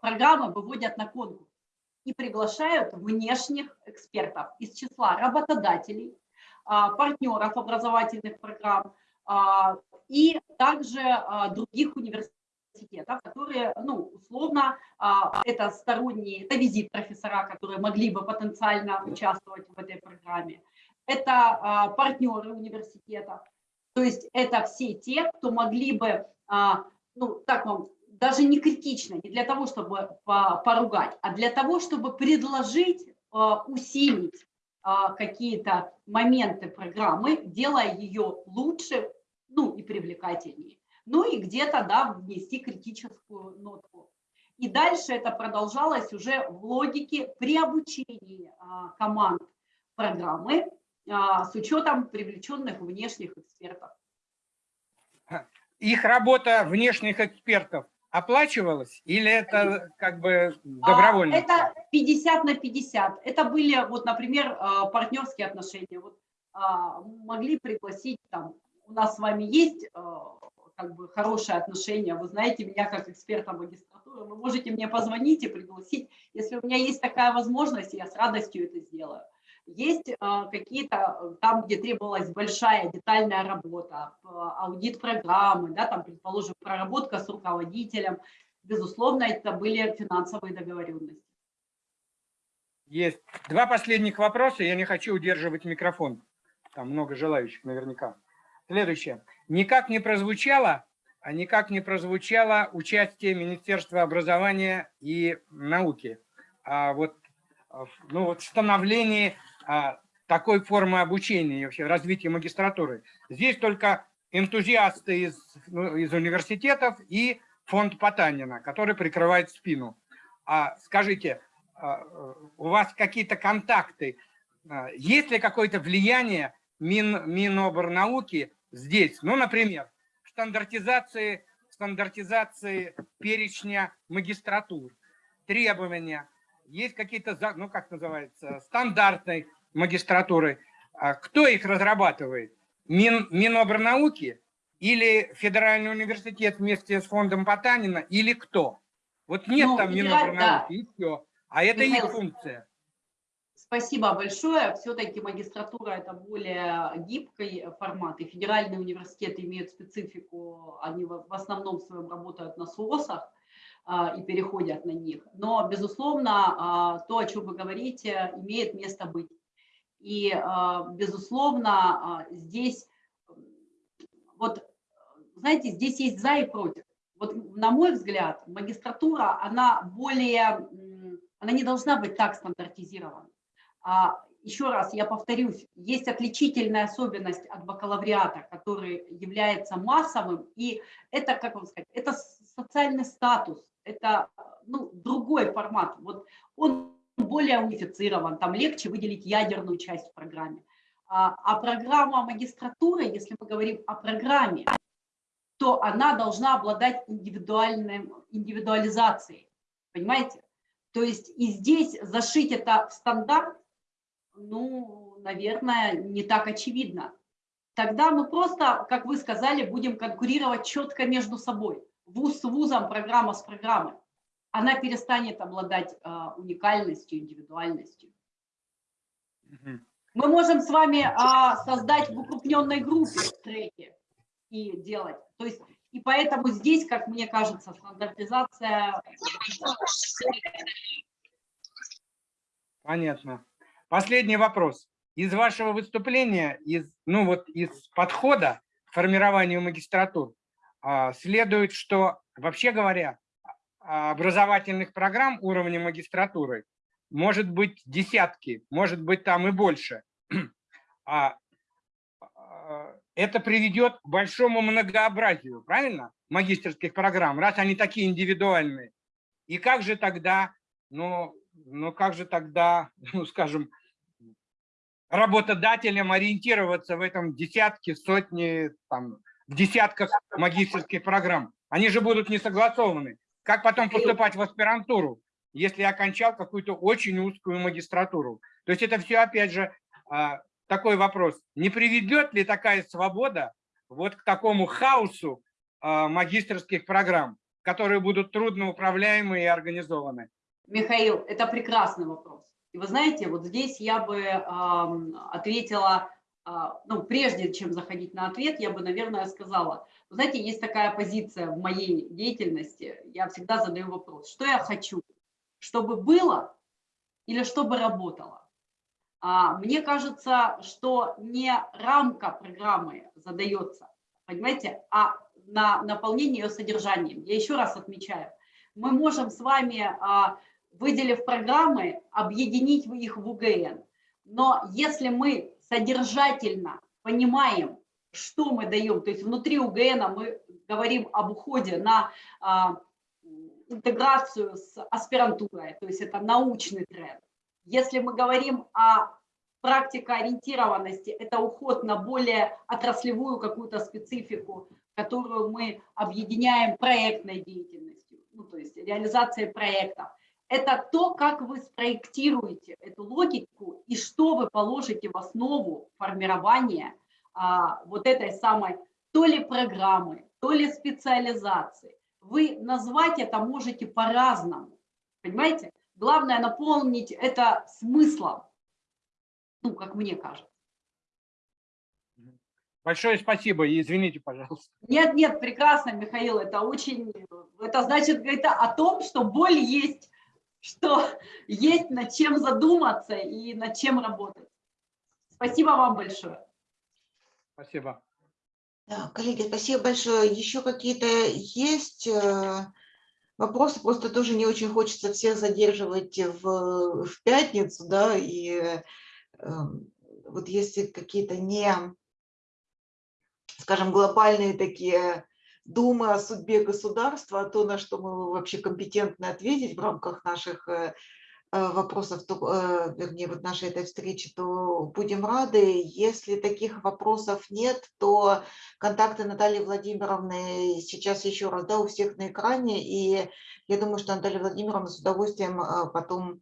C: программы выводят на конкурс и приглашают внешних экспертов из числа работодателей, а, партнеров образовательных программ а, и также а, других университетов, которые, ну, условно, это сторонние, это визит профессора, которые могли бы потенциально участвовать в этой программе, это партнеры университета, то есть это все те, кто могли бы, ну, так вам, даже не критично, не для того, чтобы по- поругать, а для того, чтобы предложить а, усилить а, какие-то моменты программы, делая ее лучше, ну и привлекательнее. Ну и где-то, да, внести критическую нотку. И дальше это продолжалось уже в логике при обучении а, команд программы с учетом привлеченных внешних экспертов.
D: Их работа внешних экспертов оплачивалась или это как бы
C: А,
D: добровольно?
C: Это 50 на 50. Это были, вот, например, а, партнерские отношения. Вот, а, могли пригласить, там, у нас с вами есть а, как бы хорошие отношения, вы знаете меня как эксперта магистратуры, вы можете мне позвонить и пригласить. Если у меня есть такая возможность, я с радостью это сделаю. Есть а, какие-то, э, там, где требовалась большая детальная работа, а, аудит программы, да, там, предположим, проработка с руководителем, безусловно, это были финансовые договоренности.
D: Есть. Два последних вопроса, я не хочу удерживать микрофон. Там много желающих наверняка. Следующее. Никак не прозвучало, а никак не прозвучало участие Министерства образования и науки. А вот, ну, вот а, такой формы обучения и вообще развития магистратуры. Здесь только энтузиасты из, ну, из университетов и фонд Потанина, который прикрывает спину. А скажите, а, у вас какие-то контакты, а, есть ли какое-то влияние Мин, Миноборнауки здесь? Ну, например, стандартизации, стандартизации перечня магистратур, требования, есть какие-то, ну, как называется, стандартной магистратуры. А Кто их разрабатывает? Мин, Миноборнауки или Федеральный университет вместе с фондом Потанина, или кто? Вот нет
C: Ну,
D: там Минобрнауки, и все. А это их
C: Михаил,
D: функция.
C: Спасибо большое. Все-таки магистратура – это более гибкий формат, и федеральные университеты имеют специфику, они в основном в своем работают на СОСах и переходят на них. Но, безусловно, а, то, о чем вы говорите, имеет место быть. И, а, безусловно, а, здесь, вот, знаете, здесь есть за и против. Вот, на мой взгляд, магистратура, она более, она не должна быть так стандартизирована. А, еще раз, я повторюсь, есть отличительная особенность от бакалавриата, который является массовым, и это, как вам сказать, это социальный статус, это ну, другой формат. Вот он более унифицирован, там легче выделить ядерную часть в программе. А, а программа магистратуры, если мы говорим о программе, то она должна обладать индивидуальным, индивидуализацией, понимаете? То есть и здесь зашить это в стандарт, ну, наверное, не так очевидно. Тогда мы просто, как вы сказали, будем конкурировать четко между собой. Вуз с вузом, программа с программой. Она перестанет обладать а, уникальностью, индивидуальностью. Мы можем с вами а, создать в укрупненной группе треки и делать. То есть, и поэтому здесь, как мне кажется, стандартизация
D: Понятно. Последний вопрос. Из вашего выступления, из, ну вот из подхода к формированию магистратур, следует, что, вообще говоря, а, образовательных программ уровня магистратуры может быть десятки, может быть там и больше. А, а, Это приведет к большому многообразию, правильно, магистерских программ, раз они такие индивидуальные. И как же тогда, ну, ну как же тогда, ну скажем, работодателям ориентироваться в этом десятке, сотни, там, в десятках магистерских программ? Они же будут не согласованы. Как потом поступать в аспирантуру, если я окончал какую-то очень узкую магистратуру? То есть это все, опять же, а, такой вопрос. Не приведет ли такая свобода вот к такому хаосу а, магистерских программ, которые будут трудно управляемы и организованы?
C: Михаил, это прекрасный вопрос. И вы знаете, вот здесь я бы ам, ответила, ну, прежде чем заходить на ответ, я бы, наверное, сказала, знаете, есть такая позиция в моей деятельности, я всегда задаю вопрос, что я хочу, чтобы было или чтобы работало? А, мне кажется, что не рамка программы задается, понимаете, а на наполнение ее содержанием. Я еще раз отмечаю, мы можем с вами а, выделив программы, объединить их в УГН. Но если мы содержательно понимаем, что мы даем, то есть внутри УГН мы говорим об уходе на а, интеграцию с аспирантурой, то есть это научный тренд. Если мы говорим о практикоориентированности, это уход на более отраслевую какую-то специфику, которую мы объединяем проектной деятельностью, ну, то есть реализацией проектов это то, как вы спроектируете эту логику и что вы положите в основу формирования а, вот этой самой то ли программы, то ли специализации. Вы назвать это можете по-разному, понимаете? Главное наполнить это смыслом, ну, как мне кажется.
D: Большое спасибо и извините, пожалуйста.
C: Нет, нет, прекрасно, Михаил, это очень, это значит, это о том, что боль есть что есть над чем задуматься и над чем работать. Спасибо вам большое.
D: Спасибо.
A: Да, коллеги, спасибо большое. Еще какие-то есть э, вопросы? Просто тоже не очень хочется всех задерживать в, в пятницу, да, и э, вот если какие-то не, скажем, глобальные такие думы о судьбе государства, о том, на что мы вообще компетентны ответить в рамках наших вопросов, то, вернее, вот нашей этой встречи, то будем рады. Если таких вопросов нет, то контакты Натальи Владимировны сейчас еще раз, да, у всех на экране, и я думаю, что Наталья Владимировна с удовольствием потом...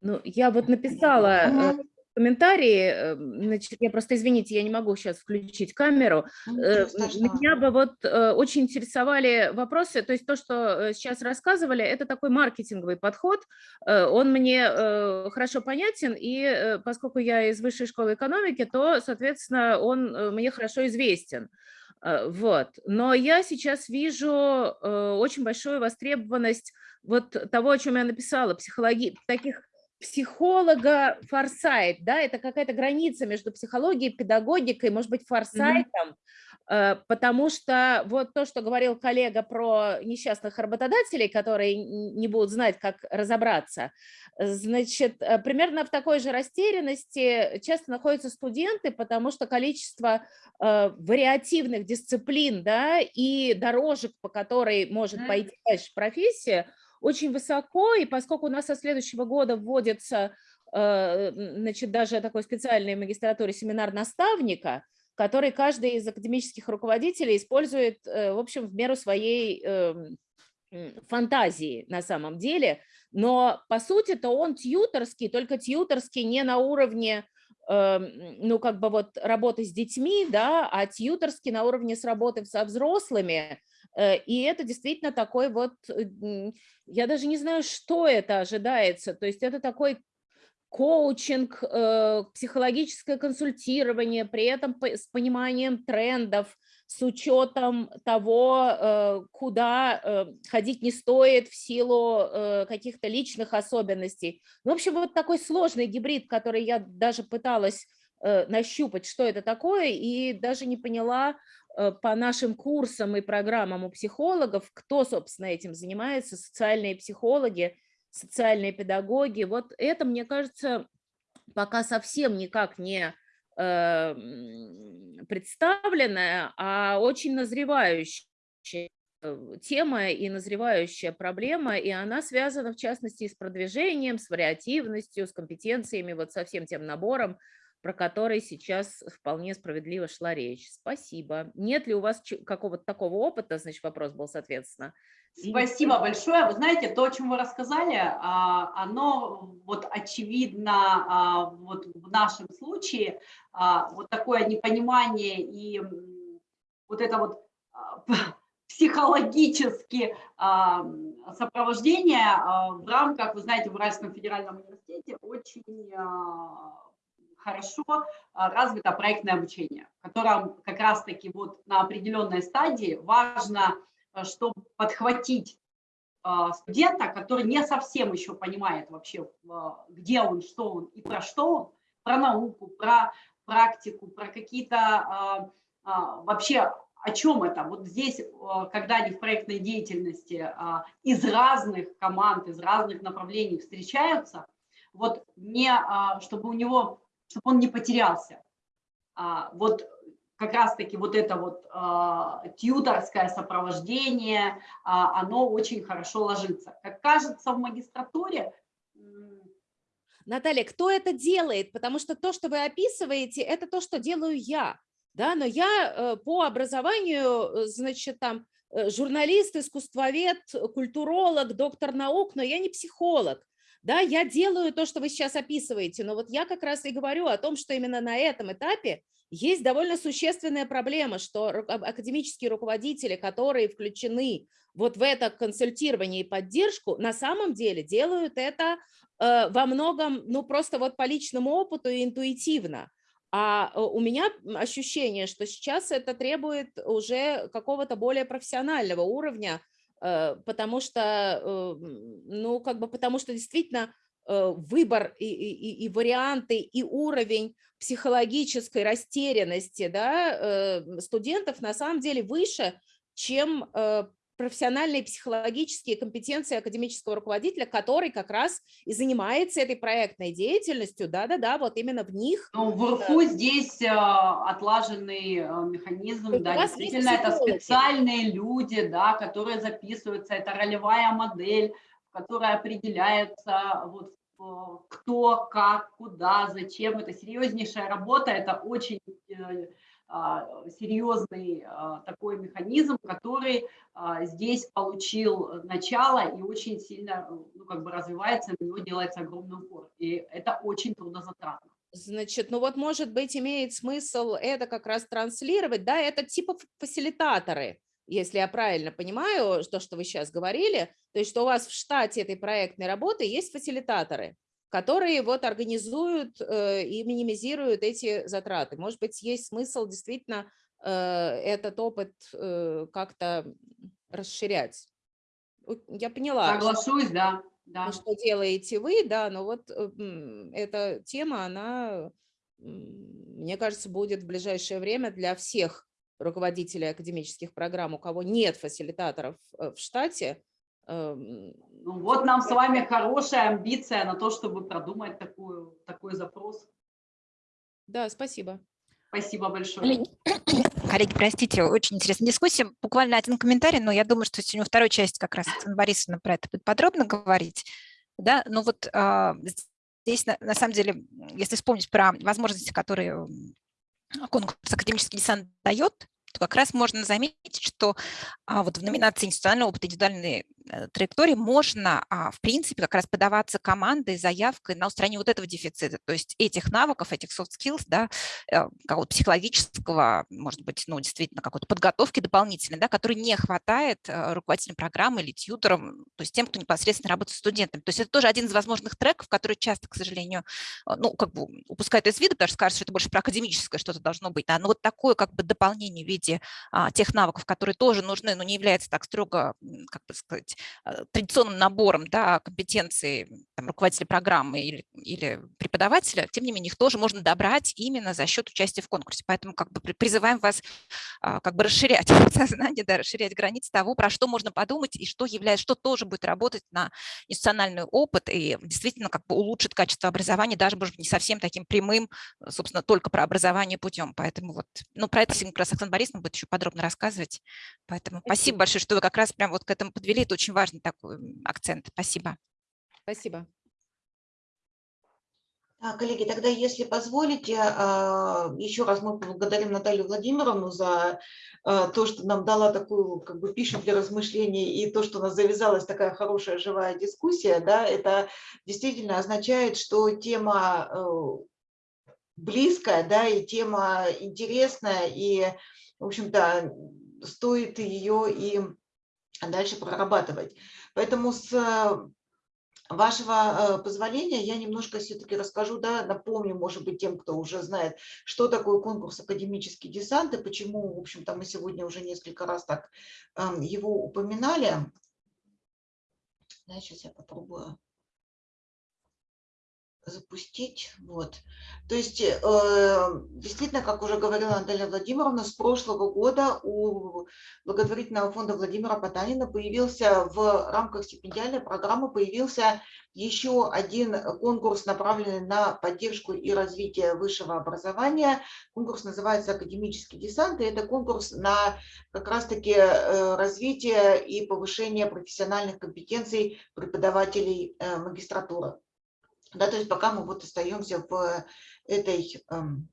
E: Ну, я вот написала. Комментарии. э, Значит, я просто, извините, я не могу сейчас включить камеру.
A: Ну,
E: Э,
A: ничего.
E: Меня бы вот э, очень интересовали вопросы, то есть то, что э, сейчас рассказывали, это такой маркетинговый подход, Э, он мне э, хорошо понятен, и э, поскольку я из высшей школы экономики, то, соответственно, он э, мне хорошо известен. Э, Вот. Но я сейчас вижу э, очень большую востребованность вот того, о чем я написала, психологии, таких психолога форсайт, да, это какая-то граница между психологией, педагогикой, может быть, форсайтом, э, потому что вот то, что говорил коллега про несчастных работодателей, которые не будут знать, как разобраться, значит, э, примерно в такой же растерянности часто находятся студенты, потому что количество э, вариативных дисциплин, да, и дорожек, по которой может
C: Мгм.
E: пойти дальше профессия, очень высоко, и поскольку у нас со следующего года вводится э, значит, даже такой специальный магистратуре семинар наставника, который каждый из академических руководителей использует, э, в общем, в меру своей эм, фантазии на самом деле, но по сути-то он тьюторский, только тьюторский не на уровне эм, ну, как бы вот работы с детьми, да, а тьюторский на уровне с работы со взрослыми, Э, И это действительно такой вот, э, я даже не знаю, что это ожидается. То есть это такой коучинг, э, психологическое консультирование, при этом с пониманием трендов, с учетом того, э, куда э, ходить не стоит в силу э, каких-то личных особенностей. Ну, В общем, вот такой сложный гибрид, который я даже пыталась э, нащупать, что это такое, и даже не поняла, э, по нашим курсам и программам у психологов, кто, собственно, этим занимается, социальные психологи, социальные педагоги. Вот это, мне кажется, пока совсем никак не э, представленная, а очень назревающая э, тема и назревающая проблема, и она связана, в частности, с продвижением, с вариативностью, с компетенциями, вот со всем тем набором, про который сейчас вполне справедливо шла речь. Спасибо. Нет ли у вас какого-то такого опыта, значит, вопрос был, соответственно.
C: Спасибо большое. Вы знаете, то, о чем вы рассказали, а, оно вот очевидно а, вот в нашем случае, а, вот такое непонимание и вот это вот психологически сопровождение в рамках, вы знаете, в Уральском федеральном университете очень хорошо а, развито проектное обучение, в котором как раз-таки вот на определенной стадии важно э, чтобы подхватить а, студента, который не совсем еще понимает вообще, а, где он, что он и про что он, про науку, про практику, про какие-то вообще о чем это? Вот здесь, а, когда они в проектной деятельности из разных команд, из разных направлений встречаются, вот не, чтобы у него, чтобы он не потерялся. А, Вот как раз-таки вот это вот а, тьюторское сопровождение, а, оно очень хорошо ложится. Как кажется, в магистратуре
E: Наталья, кто это делает? Потому что то, что вы описываете, это то, что делаю я. Да, но я э, по образованию, э, значит, там э, журналист, искусствовед, культуролог, доктор наук, но я не психолог. Да, я делаю то, что вы сейчас описываете, но вот я как раз и говорю о том, что именно на этом этапе есть довольно существенная проблема, что ак- академические руководители, которые включены вот в это консультирование и поддержку, на самом деле делают это э, во многом, ну, просто вот по личному опыту и интуитивно. А э, у меня ощущение, что сейчас это требует уже какого-то более профессионального уровня, потому что, э, ну, как бы, потому что действительно э, выбор и, и- и- варианты, и уровень психологической растерянности да, э, студентов на самом деле выше, чем э, профессиональные психологические компетенции академического руководителя, который как раз и занимается этой проектной деятельностью, да-да-да, вот именно в них.
C: ну, в РФУ здесь э, отлаженный э, механизм,
E: То
C: да, действительно, это специальные люди, да, которые записываются, это ролевая модель, в которой определяется вот, э, кто, как, куда, зачем. Это серьезнейшая работа, это очень э, а, серьезный а, такой механизм, который а, здесь получил начало и очень сильно ну, как бы развивается, на него делается огромный упор. И это очень трудозатратно.
E: Значит, ну вот, может быть, имеет смысл это как раз транслировать, да, это типа фасилитаторы, если я правильно понимаю то, что вы сейчас говорили, то есть что у вас в штате этой проектной работы есть фасилитаторы, которые вот организуют э, и минимизируют эти затраты. Может быть, есть смысл действительно э, этот опыт э, как-то расширять. Я поняла.
C: Соглашусь, да.
E: да. Что делаете вы, да, но вот эта тема, она, мне кажется, будет в ближайшее время для всех руководителей академических программ, у кого нет фасилитаторов в штате,
C: Эм, ну, вот нам с вами хорошая амбиция на то, чтобы продумать такую, такой запрос.
E: Да, спасибо.
C: Спасибо большое.
B: Коллеги, простите, очень интересная дискуссия. Буквально один комментарий, но я думаю, что сегодня второй части как раз Оксана Борисовна про это будет подробно говорить. Да, ну вот а, здесь на, на самом деле, если вспомнить про возможности, которые конкурс «Академический десант» дает, то как раз можно заметить, что а, вот в номинации институционального опыта индивидуальной э, траектории можно, а, в принципе, как раз подаваться командой, заявкой на устранение вот этого дефицита, то есть этих навыков, этих soft skills, да, э, какого-то психологического, может быть, ну, действительно, какой-то подготовки дополнительной, да, которой не хватает э, руководителям программы или тьюторам, то есть тем, кто непосредственно работает с студентами. То есть это тоже один из возможных треков, который часто, к сожалению, ну, как бы упускают из вида, потому что кажется, что это больше про академическое что-то должно быть, да, но вот такое как бы дополнение в виде виде а, тех навыков, которые тоже нужны, но не является так строго, как бы сказать, а, традиционным набором да, компетенций там, руководителя программы или, или преподавателя, тем не менее их тоже можно добрать именно за счет участия в конкурсе. Поэтому как бы призываем вас а, как бы расширять сознание, да, расширять границы того, про что можно подумать и что является, что тоже будет работать на институциональный опыт и действительно как бы улучшит качество образования, даже, может быть, не совсем таким прямым, собственно, только про образование путем. Поэтому вот, ну, про это сегодня как раз Оксана Борисовна будет еще подробно рассказывать. Поэтому спасибо. спасибо большое, что вы как раз прям вот к этому подвели. Это очень важный такой акцент. Спасибо.
E: Спасибо.
A: Коллеги, тогда, если позволите, а, еще раз мы благодарим Наталью Владимировну за а, то, что нам дала такую как бы пищу для размышлений и то, что у нас завязалась такая хорошая живая дискуссия. Да, это действительно означает, что тема э, близкая, да, и тема интересная, и в общем-то, стоит ее и дальше прорабатывать. Поэтому с э, вашего э, позволения я немножко все-таки расскажу, да, напомню, может быть, тем, кто уже знает, что такое конкурс «Академический десант» и почему, в общем-то, мы сегодня уже несколько раз так эм, его упоминали. Да, сейчас я попробую запустить. Вот. То есть, э, действительно, как уже говорила Наталья Владимировна, с прошлого года у благотворительного фонда Владимира Потанина появился в рамках стипендиальной программы появился еще один конкурс, направленный на поддержку и развитие высшего образования. Конкурс называется «Академический десант», и это конкурс на как раз-таки э, развитие и повышение профессиональных компетенций преподавателей э, магистратуры. Да, то есть пока мы вот остаемся в этой эм,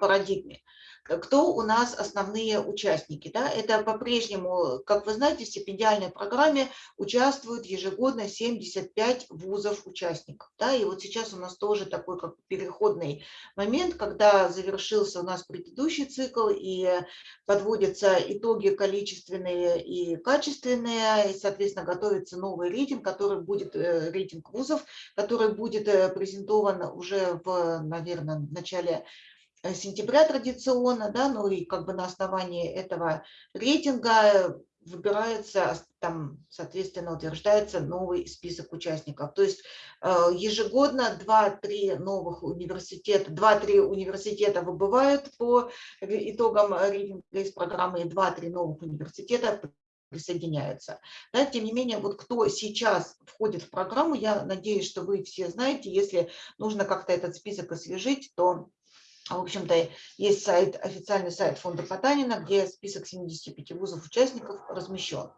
A: парадигме. Кто у нас основные участники? Да? Это по-прежнему, как вы знаете, в стипендиальной программе участвуют ежегодно 75 вузов-участников. Да? И вот сейчас у нас тоже такой как переходный момент, когда завершился у нас предыдущий цикл и подводятся итоги количественные и качественные, и, соответственно, готовится новый рейтинг, который будет, э, рейтинг вузов, который будет э, презентован уже в, наверное, начале сентября традиционно, да, ну и как бы на основании этого рейтинга выбирается, там, соответственно, утверждается новый список участников. То есть э, ежегодно 2-3 новых университета, 2-3 университета выбывают по итогам рейтинга из программы, и 2-3 новых университета присоединяются. Да, тем не менее, вот кто сейчас входит в программу, я надеюсь, что вы все знаете, если нужно как-то этот список освежить, то в общем-то, есть сайт, официальный сайт фонда Потанина, где список 75 вузов-участников размещен.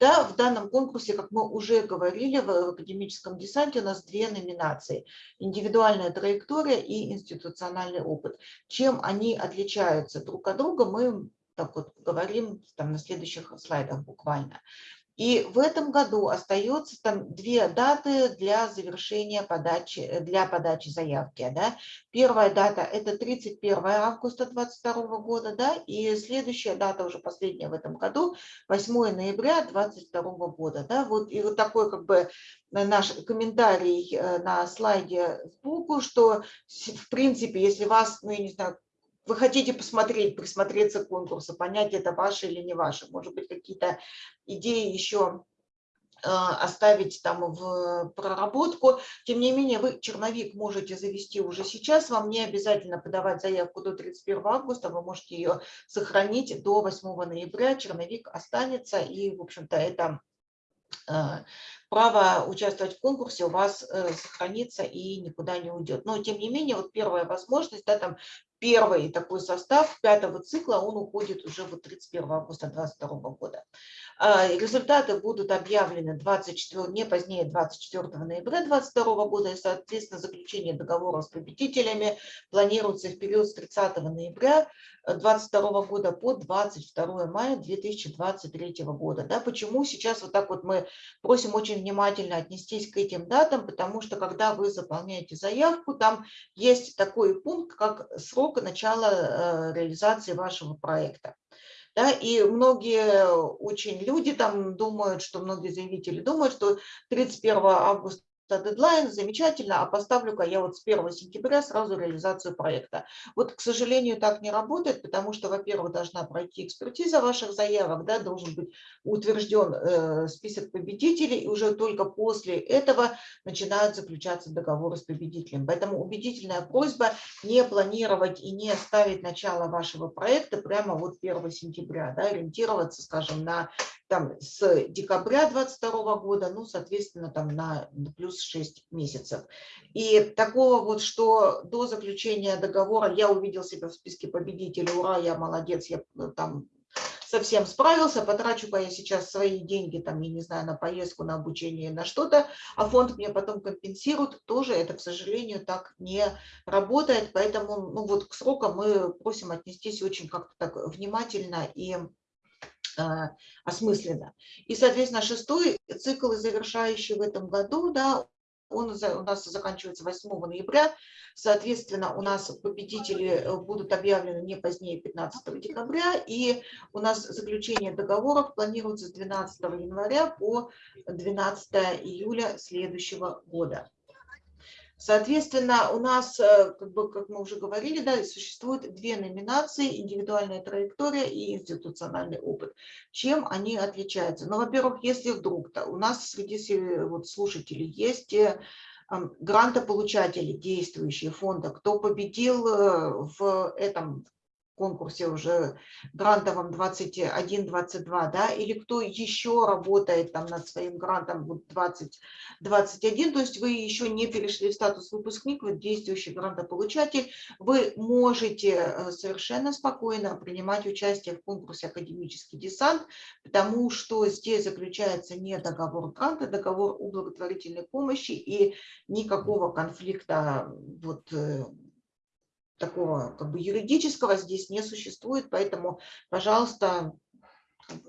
A: Да, в данном конкурсе, как мы уже говорили, в академическом десанте у нас две номинации. Индивидуальная траектория и институциональный опыт. Чем они отличаются друг от друга, мы так вот говорим там на следующих слайдах буквально. И в этом году остается там две даты для завершения подачи, э, для подачи заявки. Да? Первая дата – это 31 августа 2022 года, да, и следующая дата, уже последняя в этом году, 8 ноября 2022 года. Да? Вот, и вот такой как бы наш комментарий э, на слайде сбоку, что в принципе, если вас, ну я не знаю, вы хотите посмотреть, присмотреться к конкурсу, понять, это ваше или не ваше. Может быть, какие-то идеи еще э, оставить там в проработку. Тем не менее, вы черновик можете завести уже сейчас. Вам не обязательно подавать заявку до 31 августа. Вы можете ее сохранить до 8 ноября. Черновик останется. И, в общем-то, это э, право участвовать в конкурсе у вас э, сохранится и никуда не уйдет. Но, тем не менее, вот первая возможность, да, там первый такой состав пятого цикла, он уходит уже вот 31 августа 2022 года. А, результаты будут объявлены 24, не позднее 24 ноября 2022 года, и, соответственно, заключение договора с победителями планируется в период с 30 ноября 2022 года по 22 мая 2023 года. Да, почему сейчас вот так вот мы просим очень внимательно отнестись к этим датам, потому что когда вы заполняете заявку, там есть такой пункт, как срок начала э, реализации вашего проекта. Да, и многие очень люди там думают, что многие заявители думают, что 31 августа дедлайн, замечательно, а поставлю-ка я вот с 1 сентября сразу реализацию проекта. Вот, к сожалению, так не работает, потому что, во-первых, должна пройти экспертиза ваших заявок, да, должен быть утвержден э, список победителей, и уже только после этого начинают заключаться договоры с победителем. Поэтому убедительная просьба не планировать и не ставить начало вашего проекта прямо вот 1 сентября, да, ориентироваться, скажем, на там с декабря 22 года, ну, соответственно, там на плюс 6 месяцев. И такого вот, что до заключения договора я увидел себя в списке победителей, ура, я молодец, я э, там совсем справился, потрачу-ка я сейчас свои деньги, там, я не знаю, на поездку, на обучение, на что-то, а фонд мне потом компенсирует, тоже это, к сожалению, так не работает, поэтому, ну, вот к срокам мы просим отнестись очень как-то так внимательно и осмысленно. И, соответственно, шестой цикл, завершающий в этом году, да, он у нас заканчивается 8 ноября. Соответственно, у нас победители э, будут объявлены не позднее 15 декабря. И у нас заключение договоров планируется с 12 января по 12 июля следующего года. Соответственно, у нас, э, как, бы, как мы уже говорили, да, существует две номинации – индивидуальная траектория и институциональный опыт. Чем они отличаются? Ну, во-первых, если вдруг -то у нас среди вот, слушателей есть э, грантополучатели, действующие фонда, кто победил э, в этом конкурсе уже грантовом 21-22, да, или кто еще работает там над своим грантом вот 20-21, то есть вы еще не перешли в статус выпускник, вы действующий грантополучатель, вы можете э, совершенно спокойно принимать участие в конкурсе «Академический десант», потому что здесь заключается не договор гранта, договор о благотворительной помощи и никакого конфликта вот, э, такого как бы юридического здесь не существует, поэтому, пожалуйста,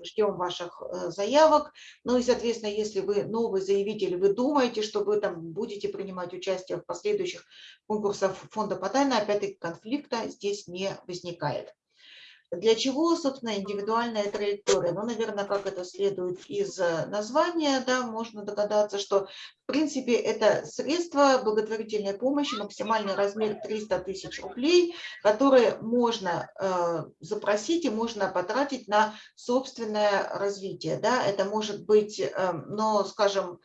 A: ждем ваших э, заявок. Ну и, соответственно, если вы новый заявитель, вы думаете, что вы там будете принимать участие в последующих конкурсах фонда Потайна, опять-таки конфликта здесь не возникает. Для чего, собственно, индивидуальная траектория? Ну, наверное, как это следует из э, названия, да, можно догадаться, что, в принципе, это средство благотворительной помощи, максимальный размер 300 тысяч рублей, которые можно э, запросить и можно потратить на собственное развитие. Да? Это может быть, э, но, скажем,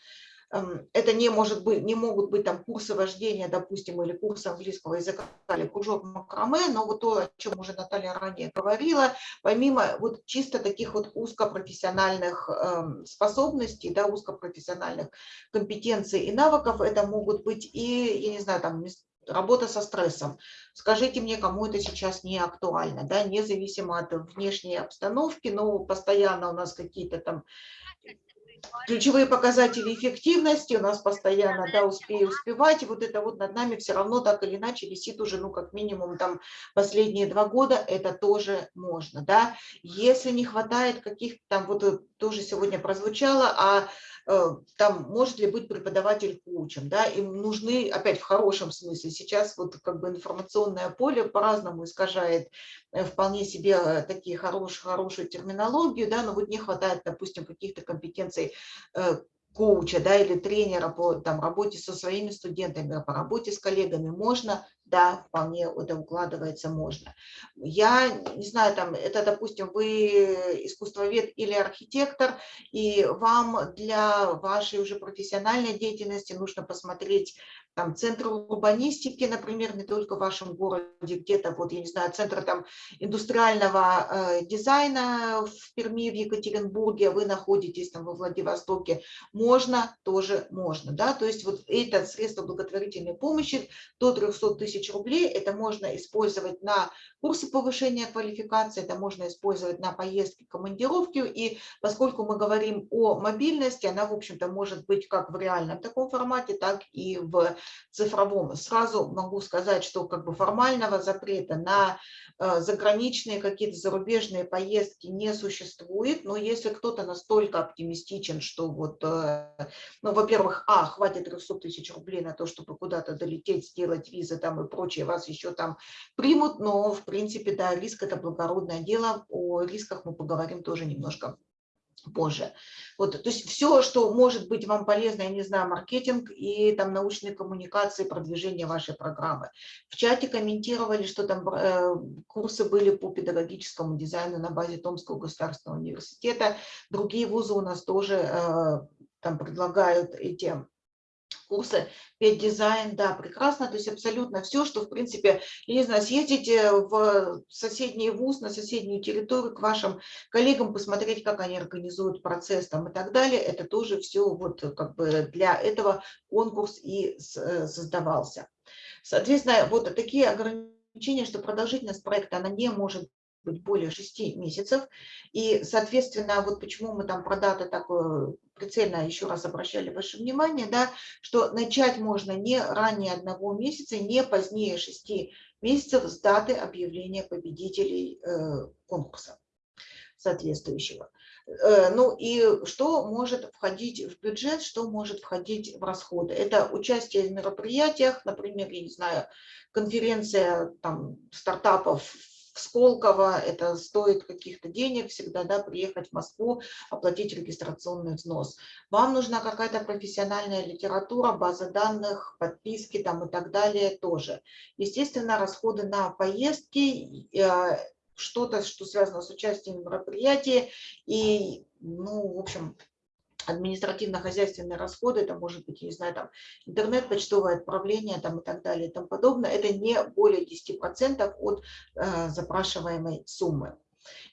A: это не, может быть, не могут быть там курсы вождения, допустим, или курсы английского языка, или кружок макраме, но вот то, о чем уже Наталья ранее говорила, помимо вот чисто таких вот узкопрофессиональных эм, способностей, да, узкопрофессиональных компетенций и навыков, это могут быть и, я не знаю, там работа со стрессом. Скажите мне, кому это сейчас не актуально, да, независимо от внешней обстановки, но постоянно у нас какие-то там ключевые показатели эффективности у нас постоянно, да, успею успевать, и вот это вот над нами все равно так или иначе висит уже, ну, как минимум, там, последние два года, это тоже можно, да. Если не хватает каких-то там, вот тоже сегодня прозвучало, а Э, там может ли быть преподаватель коучем, да, им нужны, опять в хорошем смысле, сейчас вот как бы информационное поле по-разному искажает э, вполне себе э, такие хорошие, хорошую терминологию, да, но вот не хватает, допустим, каких-то компетенций коуча, да, или тренера по там, работе со своими студентами, по работе с коллегами, можно да, вполне это укладывается, можно. Я не знаю, там, это, допустим, вы искусствовед или архитектор, и вам для вашей уже профессиональной деятельности нужно посмотреть там центр урбанистики, например, не только в вашем городе, где-то, вот, я не знаю, центр там индустриального э, дизайна в Перми, в Екатеринбурге, вы находитесь там во Владивостоке, можно, тоже можно, да, то есть вот это средство благотворительной помощи до 300 тысяч тысяч рублей. Это можно использовать на курсы повышения квалификации, это можно использовать на поездки, командировки. И поскольку мы говорим о мобильности, она, в общем-то, может быть как в реальном таком формате, так и в цифровом. Сразу могу сказать, что как бы формального запрета на э, заграничные какие-то зарубежные поездки не существует, но если кто-то настолько оптимистичен, что вот, э, ну, во-первых, а, хватит 300 тысяч рублей на то, чтобы куда-то долететь, сделать визы там и прочее, вас еще там примут, но в принципе, да, риск – это благородное дело, о рисках мы поговорим тоже немножко позже. Вот, то есть все, что может быть вам полезно, я не знаю, маркетинг и там научные коммуникации, продвижение вашей программы. В чате комментировали, что там э, курсы были по педагогическому дизайну на базе Томского государственного университета. Другие вузы у нас тоже э, там предлагают эти курсы дизайн, да, прекрасно, то есть абсолютно все, что, в принципе, я не знаю, съездите в соседний вуз, на соседнюю территорию к вашим коллегам, посмотреть, как они организуют процесс там и так далее, это тоже все вот как бы для этого конкурс и э, создавался. Соответственно, вот такие ограничения, что продолжительность проекта, она не может быть более 6 месяцев. И, соответственно, вот почему мы там про даты такое прицельно еще раз обращали ваше внимание, да, что начать можно не ранее одного месяца, не позднее 6 месяцев с даты объявления победителей э, конкурса соответствующего. Э, ну и что может входить в бюджет, что может входить в расходы? Это участие в мероприятиях, например, я не знаю, конференция там, стартапов в Сколково, это стоит каких-то денег всегда, да, приехать в Москву, оплатить регистрационный взнос. Вам нужна какая-то профессиональная литература, база данных, подписки там и так далее тоже. Естественно, расходы на поездки, э, что-то, что связано с участием в мероприятии и, ну, в общем, административно-хозяйственные расходы, это может быть, не знаю, там интернет, почтовое отправление там, и так далее и тому подобное, это не более 10% от э, запрашиваемой суммы.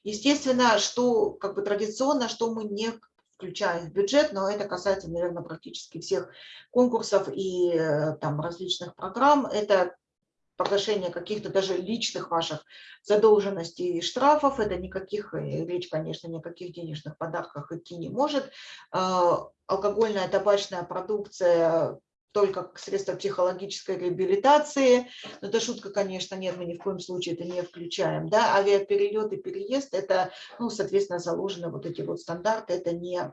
A: Естественно, что как бы традиционно, что мы не включаем в бюджет, но это касается, наверное, практически всех конкурсов и э, там различных программ, это погашение каких-то даже личных ваших задолженностей и штрафов. Это никаких, э, речь, конечно, никаких денежных подарках идти не может. А, алкогольная табачная продукция только как средство психологической реабилитации. Но это шутка, конечно, нет, мы ни в коем случае это не включаем. Да? Авиаперелет и переезд, это, ну, соответственно, заложены вот эти вот стандарты, это не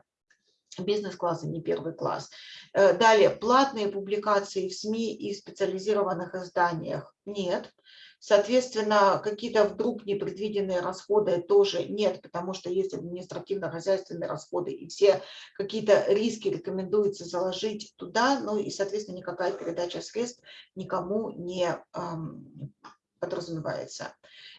A: бизнес-класс и не первый класс. Э, далее, платные публикации в СМИ и специализированных изданиях нет. Соответственно, какие-то вдруг непредвиденные расходы тоже нет, потому что есть административно-хозяйственные расходы, и все какие-то риски рекомендуется заложить туда, ну и, соответственно, никакая передача средств никому не эм, подразумевается.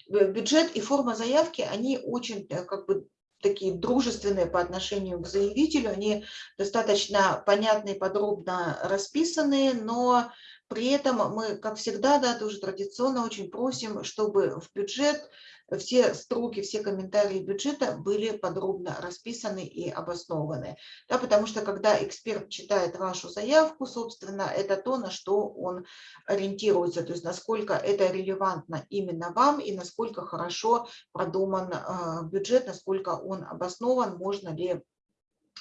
A: Бюджет и форма заявки, они очень э, как бы такие дружественные по отношению к заявителю, они достаточно понятные, подробно расписанные, но при этом мы, как всегда, да, тоже традиционно очень просим, чтобы в бюджет все строки, все комментарии бюджета были подробно расписаны и обоснованы. Да, потому что когда эксперт читает вашу заявку, собственно, это то, на что он ориентируется, то есть насколько это релевантно именно вам и насколько хорошо продуман э, бюджет, насколько он обоснован, можно ли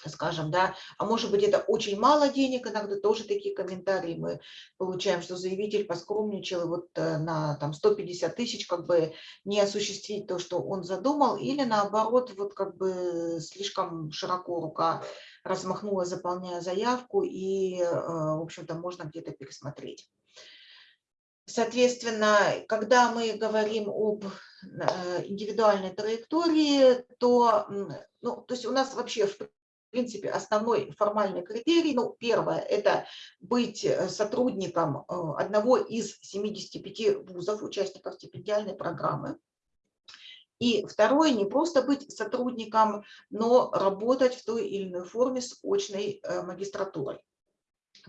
A: скажем, да, а может быть это очень мало денег, иногда тоже такие комментарии мы получаем, что заявитель поскромничал, и вот э, на там 150 тысяч как бы не осуществить то, что он задумал, или наоборот, вот как бы слишком широко рука размахнула, заполняя заявку, и, э, в общем-то, можно где-то пересмотреть. Соответственно, когда мы говорим об э, индивидуальной траектории, то, ну, то есть у нас вообще в в принципе, основной формальный критерий, ну, первое, это быть э, сотрудником э, одного из 75 вузов, участников стипендиальной программы. И второе, не просто быть сотрудником, но работать в той или иной форме с очной э, магистратурой.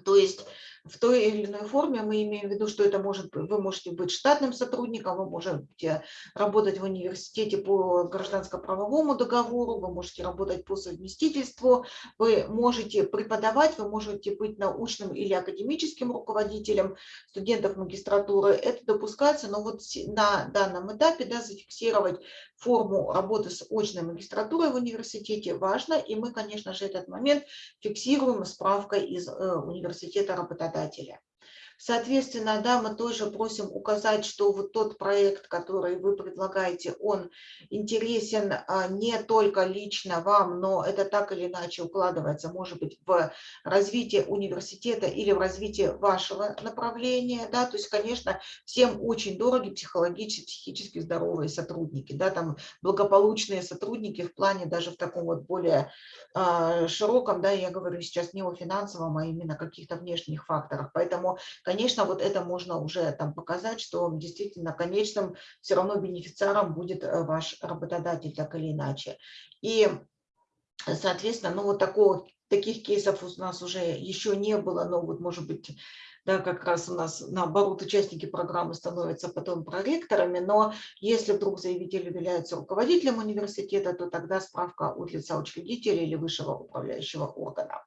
A: То есть в той или иной форме мы имеем в виду, что это может вы можете быть штатным сотрудником, вы можете работать в университете по гражданско-правовому договору, вы можете работать по совместительству, вы можете преподавать, вы можете быть научным или академическим руководителем студентов магистратуры. Это допускается, но вот на данном этапе да, зафиксировать форму работы с очной магистратурой в университете важно, и мы, конечно же, этот момент фиксируем справкой из э, университета работодателя. Соответственно, да, мы тоже просим указать, что вот тот проект, который вы предлагаете, он интересен а, не только лично вам, но это так или иначе укладывается, может быть, в развитие университета или в развитие вашего направления. Да? То есть, конечно, всем очень дороги психологически, психически здоровые сотрудники, да, там благополучные сотрудники в плане даже в таком вот более э, широком, да, я говорю сейчас не о финансовом, а именно каких-то внешних факторах. Поэтому, конечно, вот это можно уже там показать, что действительно конечным все равно бенефициаром будет э, ваш работодатель так или иначе. И, соответственно, ну вот такого, таких кейсов у нас уже еще не было, но вот может быть да, как раз у нас наоборот участники программы становятся потом проректорами, но если вдруг заявитель является руководителем университета, то тогда справка от лица учредителя или высшего управляющего органа.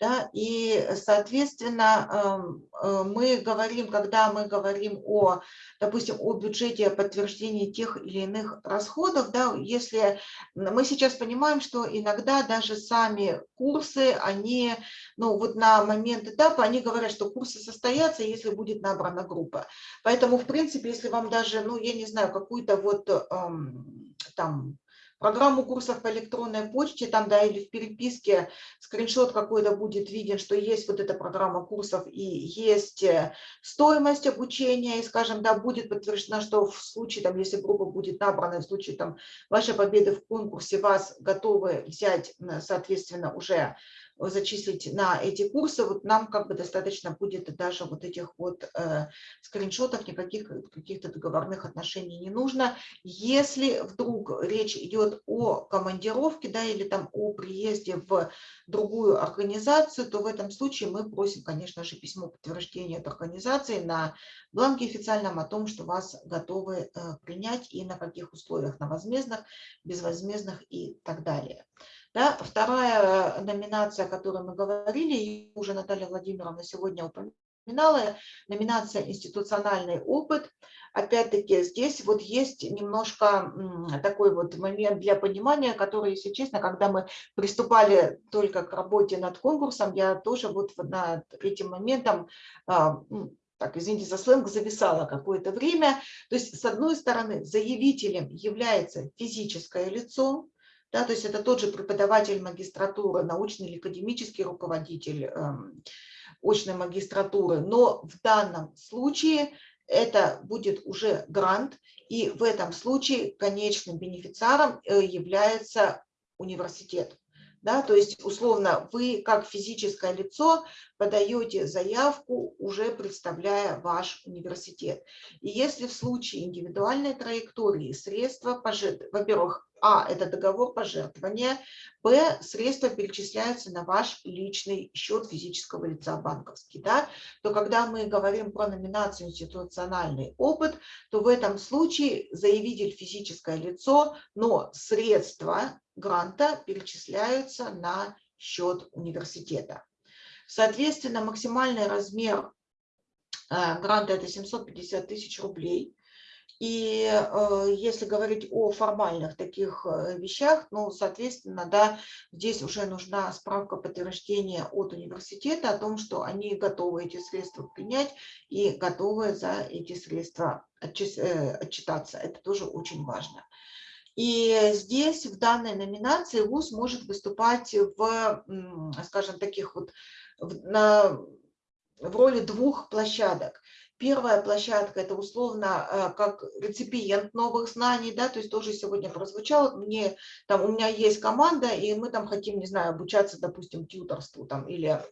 A: Да, и, соответственно, э, мы говорим, когда мы говорим о, допустим, о бюджете подтверждения тех или иных расходов, да, если мы сейчас понимаем, что иногда даже сами курсы, они, ну вот на момент этапа, они говорят, что курсы состоятся, если будет набрана группа. Поэтому, в принципе, если вам даже, ну, я не знаю, какую-то вот эм, там программу курсов по электронной почте, там, да, или в переписке скриншот какой-то будет виден, что есть вот эта программа курсов и есть э, стоимость обучения, и, скажем, да, будет подтверждено, что в случае, там, если группа будет набрана, в случае там вашей победы в конкурсе, вас готовы взять, соответственно, уже зачислить на эти курсы, вот нам как бы достаточно будет даже вот этих вот э, скриншотов, никаких каких-то договорных отношений не нужно. Если вдруг речь идет о командировке, да, или там о приезде в другую организацию, то в этом случае мы просим, конечно же, письмо подтверждения от организации на бланке официальном о том, что вас готовы э, принять и на каких условиях, на возмездных, безвозмездных и так далее. Да? Вторая номинация, о которой мы говорили, уже Наталья Владимировна сегодня упоминала, номинация «Институциональный опыт». Опять-таки здесь вот есть немножко такой вот момент для понимания, который, если честно, когда мы приступали только к работе над конкурсом, я тоже вот над этим моментом а, так, извините за сленг, зависала какое-то время. То есть, с одной стороны, заявителем является физическое лицо, да, то есть это тот же преподаватель магистратуры, научный или академический руководитель э, очной магистратуры, но в данном случае это будет уже грант, и в этом случае конечным бенефициаром э, является университет. Да, то есть, условно, вы как физическое лицо подаете заявку, уже представляя ваш университет. И если в случае индивидуальной траектории средства, во-первых, а, это договор пожертвования. Б, средства перечисляются на ваш личный счет физического лица банковский. Да? То когда мы говорим про номинацию институциональный опыт, то в этом случае заявитель физическое лицо, но средства гранта перечисляются на счет университета. Соответственно, максимальный размер э, гранта – это 750 тысяч рублей. И э, если говорить о формальных таких э, вещах, ну, соответственно, да, здесь уже нужна справка подтверждения от университета о том, что они готовы эти средства принять и готовы за эти средства отчитаться. Это тоже очень важно. И здесь в данной номинации ВУЗ может выступать в, скажем, таких вот на, в роли двух площадок. Первая площадка – это условно э, как реципиент новых знаний, да, то есть тоже сегодня прозвучало, мне, там, у меня есть команда, и мы там хотим, не знаю, обучаться, допустим, тьюторству там, или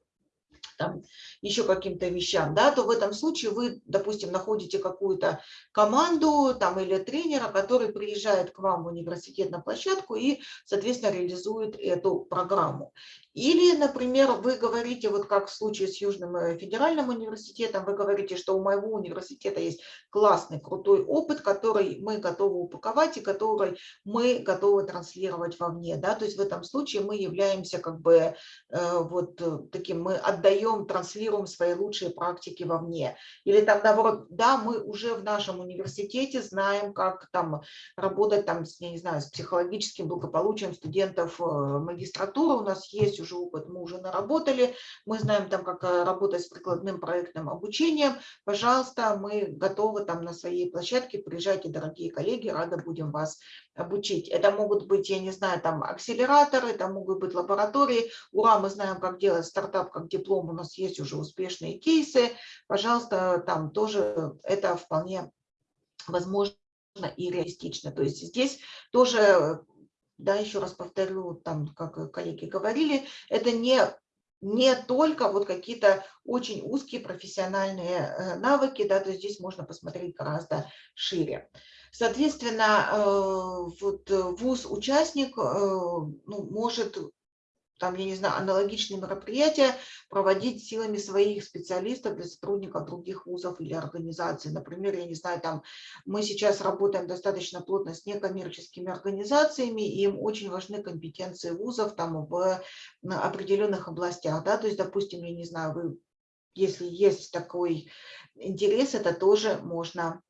A: там, еще каким-то вещам, да, то в этом случае вы, допустим, находите какую-то команду там, или тренера, который приезжает к вам в университет на площадку и, соответственно, реализует эту программу. Или, например, вы говорите, вот как в случае с Южным э, федеральным университетом, вы говорите, что у моего университета есть классный, крутой опыт, который мы готовы упаковать и который мы готовы транслировать вовне. Да? То есть в этом случае мы являемся как бы э, вот э, таким, мы отдаем, транслируем свои лучшие практики вовне. Или там наоборот, да, мы уже в нашем университете знаем, как там работать там, я не знаю, с психологическим благополучием студентов магистратуры, у нас есть уже опыт, мы уже наработали, мы знаем там, как э, работать с прикладным проектным обучением, пожалуйста, мы готовы там на своей площадке, приезжайте, дорогие коллеги, рады будем вас обучить. Это могут быть, я не знаю, там акселераторы, это могут быть лаборатории. Ура, мы знаем, как делать стартап, как диплом, у нас есть уже успешные кейсы. Пожалуйста, там тоже это вполне возможно и реалистично. То есть здесь тоже да, еще раз повторю, там, как коллеги говорили, это не, не только вот какие-то очень узкие профессиональные э, навыки, да, то есть здесь можно посмотреть гораздо шире. Соответственно, э, вот ВУЗ-участник э, ну, может там, я не знаю, аналогичные мероприятия проводить силами своих специалистов для сотрудников других вузов или организаций. Например, я не знаю, там мы сейчас работаем достаточно плотно с некоммерческими организациями, и им очень важны компетенции вузов там в определенных областях. Да? То есть, допустим, я не знаю, вы, если есть такой интерес, это тоже можно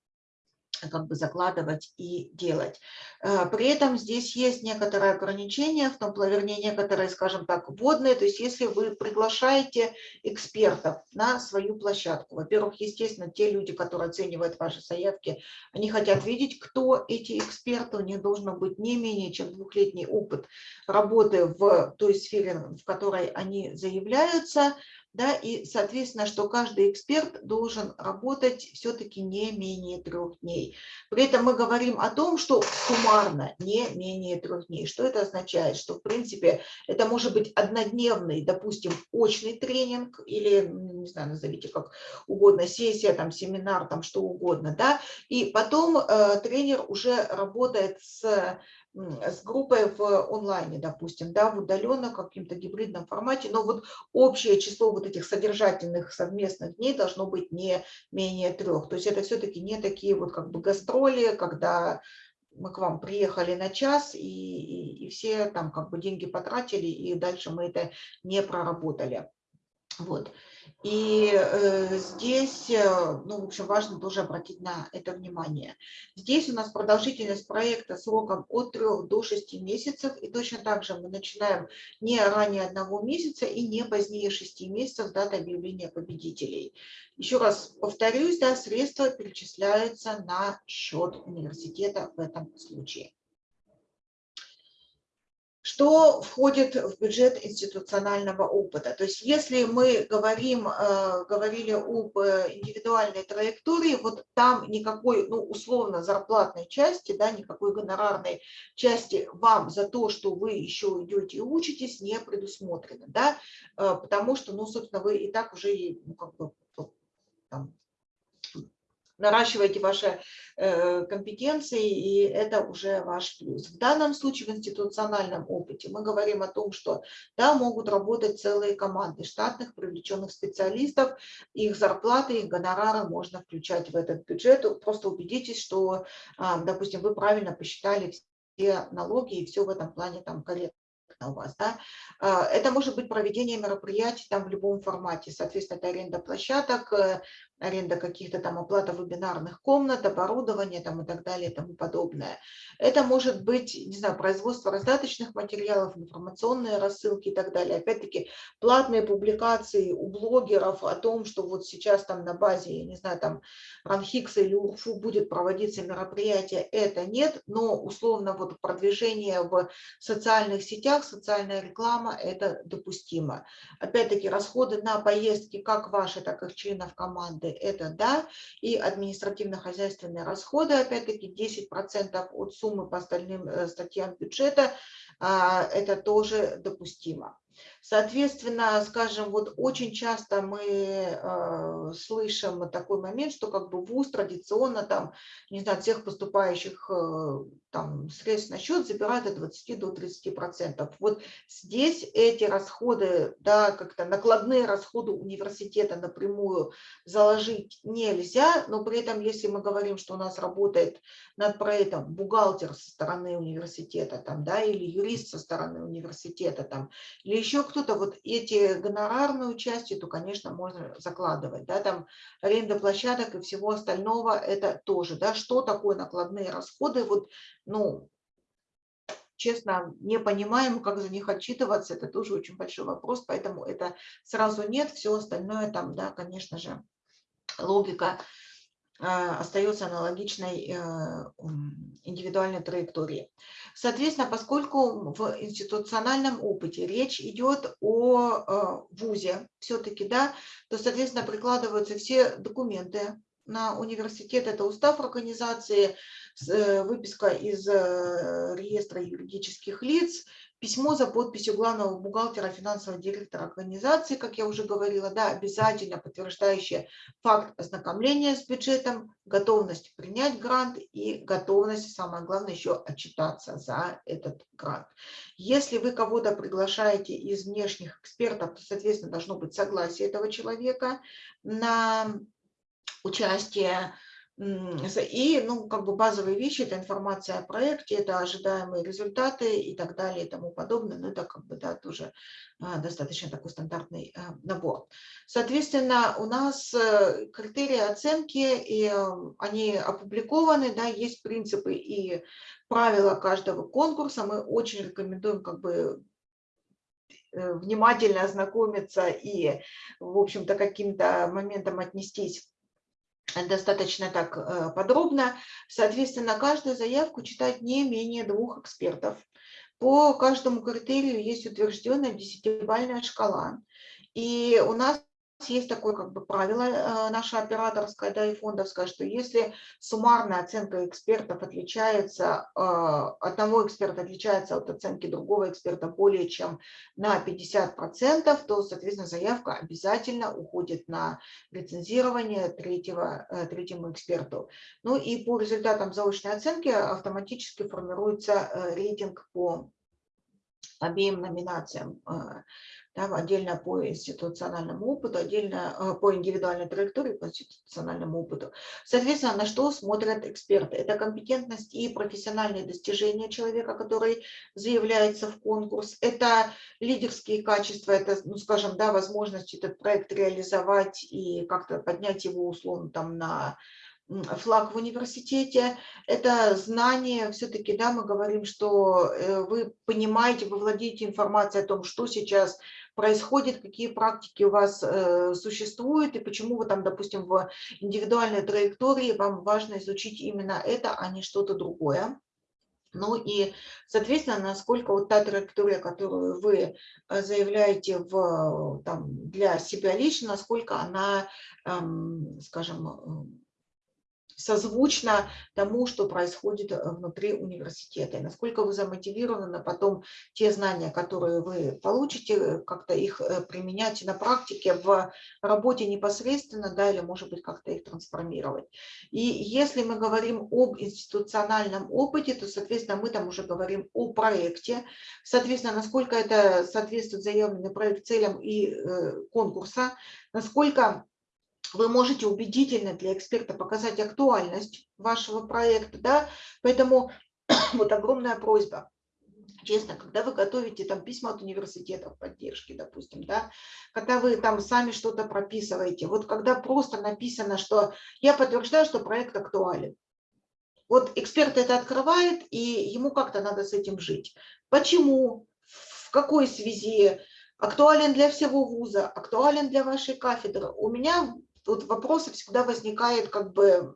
A: как бы закладывать и делать. Э, при этом здесь есть некоторые ограничения, в том, вернее, некоторые, скажем так, вводные, то есть если вы приглашаете экспертов на свою площадку, во-первых, естественно, те люди, которые оценивают ваши заявки, они хотят видеть, кто эти эксперты, у них должно быть не менее чем двухлетний опыт работы в той сфере, в которой они заявляются, да, и, соответственно, что каждый эксперт должен работать все-таки не менее трех дней. При этом мы говорим о том, что суммарно не менее трех дней. Что это означает? Что, в принципе, это может быть однодневный, допустим, очный тренинг или, не знаю, назовите как угодно, сессия, там, семинар, там, что угодно, да, и потом э, тренер уже работает с с группой в онлайне, допустим, да, в удаленном каким-то гибридном формате, но вот общее число вот этих содержательных совместных дней должно быть не менее трех. То есть это все-таки не такие вот как бы гастроли, когда мы к вам приехали на час, и, и, и все там как бы деньги потратили, и дальше мы это не проработали. Вот. И э, здесь, э, ну, в общем, важно тоже обратить на это внимание. Здесь у нас продолжительность проекта сроком от 3 до 6 месяцев, и точно так же мы начинаем не ранее одного месяца и не позднее 6 месяцев даты объявления победителей. Еще раз повторюсь, да, средства перечисляются на счет университета в этом случае. Что входит в бюджет институционального опыта? То есть если мы говорим, э, говорили об индивидуальной траектории, вот там никакой, ну, условно, зарплатной части, да, никакой гонорарной части вам за то, что вы еще идете и учитесь, не предусмотрено, да, э, потому что, ну, собственно, вы и так уже, ну, как бы, там, наращиваете ваши э, компетенции, и это уже ваш плюс. В данном случае в институциональном опыте мы говорим о том, что да, могут работать целые команды штатных привлеченных специалистов, их зарплаты, их гонорары можно включать в этот бюджет. Просто убедитесь, что, а, допустим, вы правильно посчитали все налоги и все в этом плане там корректно у вас, да, а, это может быть проведение мероприятий там в любом формате, соответственно, это аренда площадок, э, аренда каких-то там оплата вебинарных комнат, оборудования там и так далее и тому подобное. Это может быть, не знаю, производство раздаточных материалов, информационные рассылки и так далее. Опять-таки, платные публикации у блогеров о том, что вот сейчас там на базе, я не знаю, там Ранхикса или УРФУ будет проводиться мероприятие, это нет, но условно вот продвижение в социальных сетях, социальная реклама, это допустимо. Опять-таки, расходы на поездки как ваши, так и членов команды расходы – это да, и административно-хозяйственные расходы, опять-таки 10% от суммы по остальным э, статьям бюджета, а, это тоже допустимо. Соответственно, скажем, вот очень часто мы э, слышим такой момент, что как бы ВУЗ традиционно там, не знаю, всех поступающих э, там средств на счет забирает от 20 до 30 процентов. Вот здесь эти расходы, да, как-то накладные расходы университета напрямую заложить нельзя, но при этом, если мы говорим, что у нас работает над проектом бухгалтер со стороны университета, там, да, или юрист со стороны университета, там, или еще кто-то, вот эти гонорарную части, то, конечно, можно закладывать, да, там, аренда площадок и всего остального, это тоже, да, что такое накладные расходы, вот ну, честно, не понимаем, как за них отчитываться, это тоже очень большой вопрос, поэтому это сразу нет, все остальное там, да, конечно же, логика остается аналогичной э, индивидуальной траектории. Соответственно, поскольку в институциональном опыте речь идет о э, ВУЗе все-таки, да, то, соответственно, прикладываются все документы на университет, это устав организации, Э, выписка из э, реестра юридических лиц, письмо за подписью главного бухгалтера, финансового директора организации, как я уже говорила, да, обязательно подтверждающее факт ознакомления с бюджетом, готовность принять грант и готовность, самое главное, еще отчитаться за этот грант. Если вы кого-то приглашаете из внешних экспертов, то, соответственно, должно быть согласие этого человека на участие и, ну, как бы базовые вещи, это информация о проекте, это ожидаемые результаты и так далее и тому подобное. Но это как бы, да, тоже а, достаточно такой стандартный а, набор. Соответственно, у нас э, критерии оценки, и эм, они опубликованы, да, есть принципы и правила каждого конкурса. Мы очень рекомендуем как бы э, внимательно ознакомиться и, в общем-то, каким-то моментом отнестись достаточно так э, подробно. Соответственно, каждую заявку читать не менее двух экспертов. По каждому критерию есть утвержденная десятибальная шкала. И у нас есть такое как бы правило э, наша операторская, да, и фондовская, что если суммарная оценка экспертов отличается, э, одного эксперта отличается от оценки другого эксперта более чем на 50%, то, соответственно, заявка обязательно уходит на лицензирование третьего, э, третьему эксперту. Ну и по результатам заочной оценки автоматически формируется рейтинг по обеим номинациям там отдельно по институциональному опыту, отдельно э, по индивидуальной траектории, по институциональному опыту. Соответственно, на что смотрят эксперты? Это компетентность и профессиональные достижения человека, который заявляется в конкурс. Это лидерские качества, это, ну, скажем, да, возможность этот проект реализовать и как-то поднять его условно там на флаг в университете, это знание, все-таки, да, мы говорим, что э, вы понимаете, вы владеете информацией о том, что сейчас происходит, какие практики у вас э, существуют и почему вы там, допустим, в индивидуальной траектории вам важно изучить именно это, а не что-то другое. Ну и, соответственно, насколько вот та траектория, которую вы э, заявляете в, там, для себя лично, насколько она, эм, скажем, созвучно тому, что происходит э, внутри университета. И насколько вы замотивированы на потом те знания, которые вы получите, э, как-то их э, применять на практике в работе непосредственно, да, или, может быть, как-то их трансформировать. И если мы говорим об институциональном опыте, то, соответственно, мы там уже говорим о проекте. Соответственно, насколько это соответствует заявленный проект целям и конкурса, насколько вы можете убедительно для эксперта показать актуальность вашего проекта, да, поэтому вот огромная просьба. честно, когда вы готовите там письма от университетов поддержки, допустим, да, когда вы там сами что-то прописываете, вот когда просто написано, что я подтверждаю, что проект актуален, вот эксперт это открывает, и ему как-то надо с этим жить. Почему, в какой связи, актуален для всего вуза, актуален для вашей кафедры. У меня тут вопросы всегда возникает как бы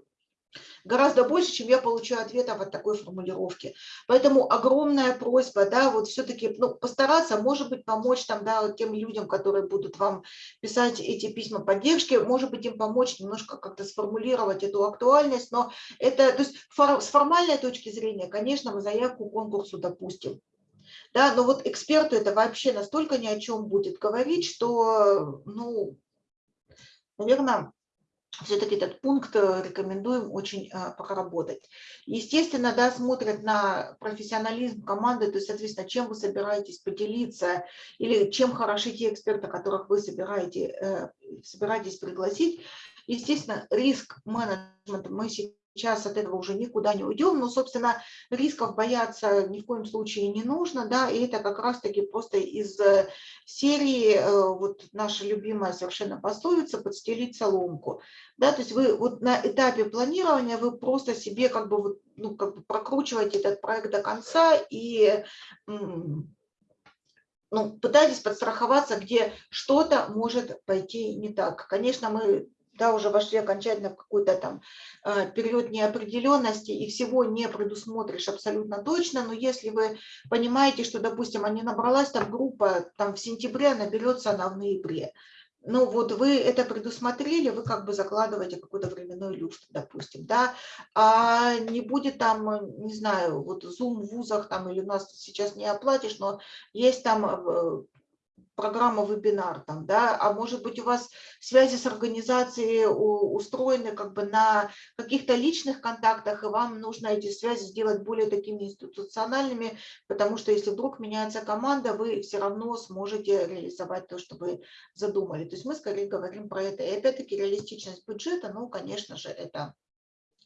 A: гораздо больше, чем я получаю ответов от такой формулировки. Поэтому огромная просьба, да, вот все-таки ну, постараться, может быть, помочь там, да, тем людям, которые будут вам писать эти письма поддержки, может быть, им помочь немножко как-то сформулировать эту актуальность, но это, то есть фор, с формальной точки зрения, конечно, мы заявку конкурсу допустим. Да, но вот эксперту это вообще настолько ни о чем будет говорить, что, ну, наверное, все-таки этот пункт э, рекомендуем очень э, проработать. Естественно, да, смотрят на профессионализм команды, то есть, соответственно, чем вы собираетесь поделиться или чем хороши те эксперты, которых вы собираете, э, собираетесь пригласить. Естественно, риск менеджмента мы сейчас сейчас от этого уже никуда не уйдем, но, собственно, рисков бояться ни в коем случае не нужно, да, и это как раз-таки просто из э, серии, э, вот наша любимая совершенно пословица, подстелить соломку, да, то есть вы вот на этапе планирования вы просто себе как бы, ну, как бы прокручиваете этот проект до конца и ну, пытайтесь подстраховаться, где что-то может пойти не так. Конечно, мы да, уже вошли окончательно в какой-то там э, период неопределенности и всего не предусмотришь абсолютно точно, но если вы понимаете, что, допустим, не набралась там группа там в сентябре, наберется она в ноябре, ну вот вы это предусмотрели, вы как бы закладываете какой-то временной люфт, допустим, да, а не будет там, не знаю, вот Zoom в вузах там или у нас сейчас не оплатишь, но есть там э, программа вебинар там, да, а может быть у вас связи с организацией устроены как бы на каких-то личных контактах, и вам нужно эти связи сделать более такими институциональными, потому что если вдруг меняется команда, вы все равно сможете реализовать то, что вы задумали. То есть мы скорее говорим про это. И опять-таки реалистичность бюджета, ну, конечно же, это,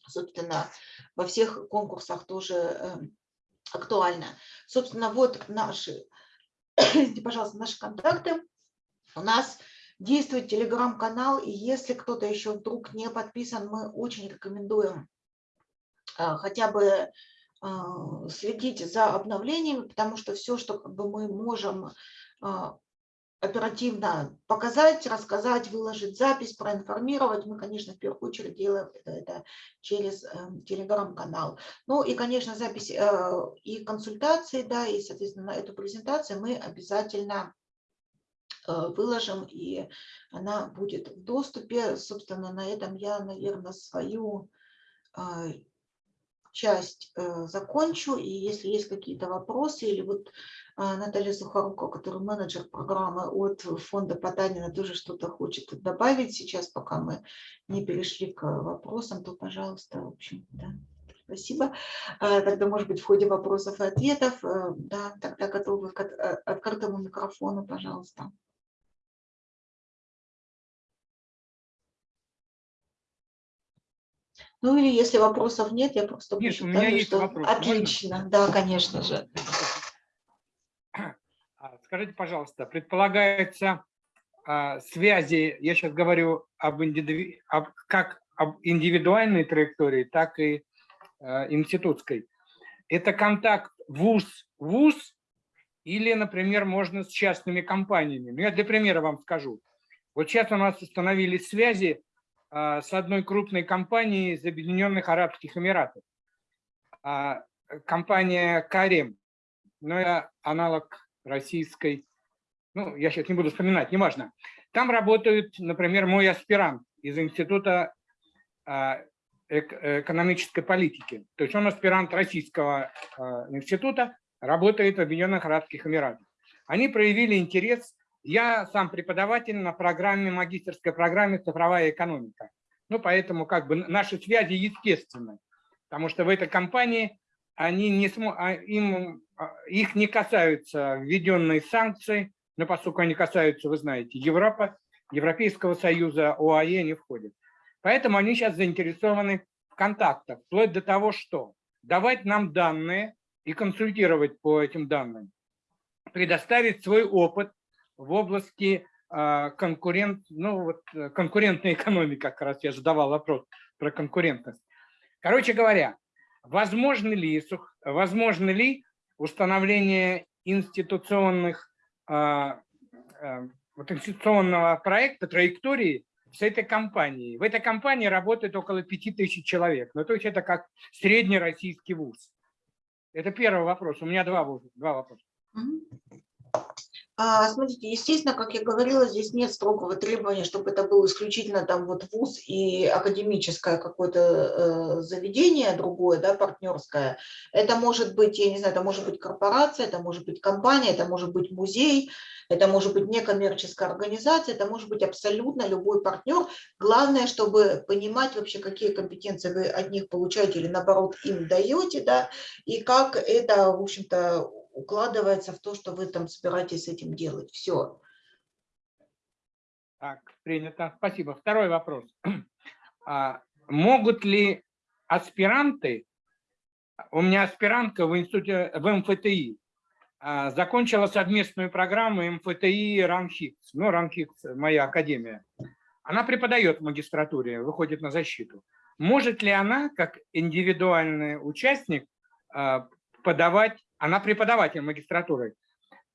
A: собственно, во всех конкурсах тоже э, актуально. Собственно, вот наши извините, пожалуйста, наши контакты. У нас действует телеграм-канал, и если кто-то еще вдруг не подписан, мы очень рекомендуем а, хотя бы а, следить за обновлениями, потому что все, что бы мы можем а, оперативно показать, рассказать, выложить запись, проинформировать. Мы, конечно, в первую очередь делаем это, через э, телеграм-канал. Ну и, конечно, запись э, и консультации, да, и, соответственно, эту презентацию мы обязательно э, выложим, и она будет в доступе. Собственно, на этом я, наверное, свою э, часть э, закончу, и если есть какие-то вопросы или вот а, Наталья Сухоруко, который менеджер программы от фонда Потанина, тоже что-то хочет добавить сейчас, пока мы не перешли к вопросам, то, пожалуйста, в общем, да. Спасибо. А, тогда, может быть, в ходе вопросов и ответов, э, да, тогда готовы к э, открытому микрофону, пожалуйста. Ну или если вопросов нет, я просто
D: нет, у меня есть
A: что
D: вопрос.
A: отлично, Можно? да, конечно же.
D: А, скажите, пожалуйста, предполагается а, связи, я сейчас говорю об, индиви... об как об индивидуальной траектории, так и а, институтской. Это контакт вуз-вуз или, например, можно с частными компаниями. Ну, я для примера вам скажу. Вот сейчас у нас установились связи с одной крупной компанией из Объединенных Арабских Эмиратов. А, компания Карем, но это аналог российской, ну, я сейчас не буду вспоминать, неважно. Там работают, например, мой аспирант из Института а, экономической политики. То есть он аспирант Российского а, института, работает в Объединенных Арабских Эмиратах. Они проявили интерес. Я сам преподаватель на программе, магистерской программе «Цифровая экономика». Ну, поэтому как бы наши связи естественны, потому что в этой компании они не смо... А, им а, их не касаются введенные санкции, но поскольку они касаются, вы знаете, Европы, Европейского Союза, ОАЕ не входят. Поэтому они сейчас заинтересованы в контактах, вплоть до того, что давать нам данные и консультировать по этим данным, предоставить свой опыт в области а, конкурент, ну, вот, э, конкурентной экономики, как раз я задавал вопрос про конкурентность. Короче говоря, возможно ли, возможно ли установление институционных, а, а, вот институционного проекта, траектории с этой компанией. В этой компании работает около 5000 человек. Ну, то есть это как средний российский вуз. Это первый вопрос. У меня два, два вопроса.
A: А, смотрите, естественно, как я говорила, здесь нет строгого требования, чтобы это был исключительно там вот вуз и академическое какое-то э, заведение другое, да, партнерское. Это может быть, я не знаю, это может быть корпорация, это может быть компания, это может быть музей, это может быть некоммерческая организация, это может быть абсолютно любой партнер. Главное, чтобы понимать вообще, какие компетенции вы от них получаете или наоборот им даете, да, и как это, в общем-то, укладывается в то, что вы там собираетесь этим делать. Все.
D: Так, принято. Спасибо. Второй вопрос. А, могут ли аспиранты, у меня аспирантка в институте, в МФТИ, а, закончила совместную программу МФТИ РАНХИКС, ну, РАНХИКС, моя академия. Она преподает в магистратуре, выходит на защиту. Может ли она, как индивидуальный участник, а, подавать она преподаватель магистратуры,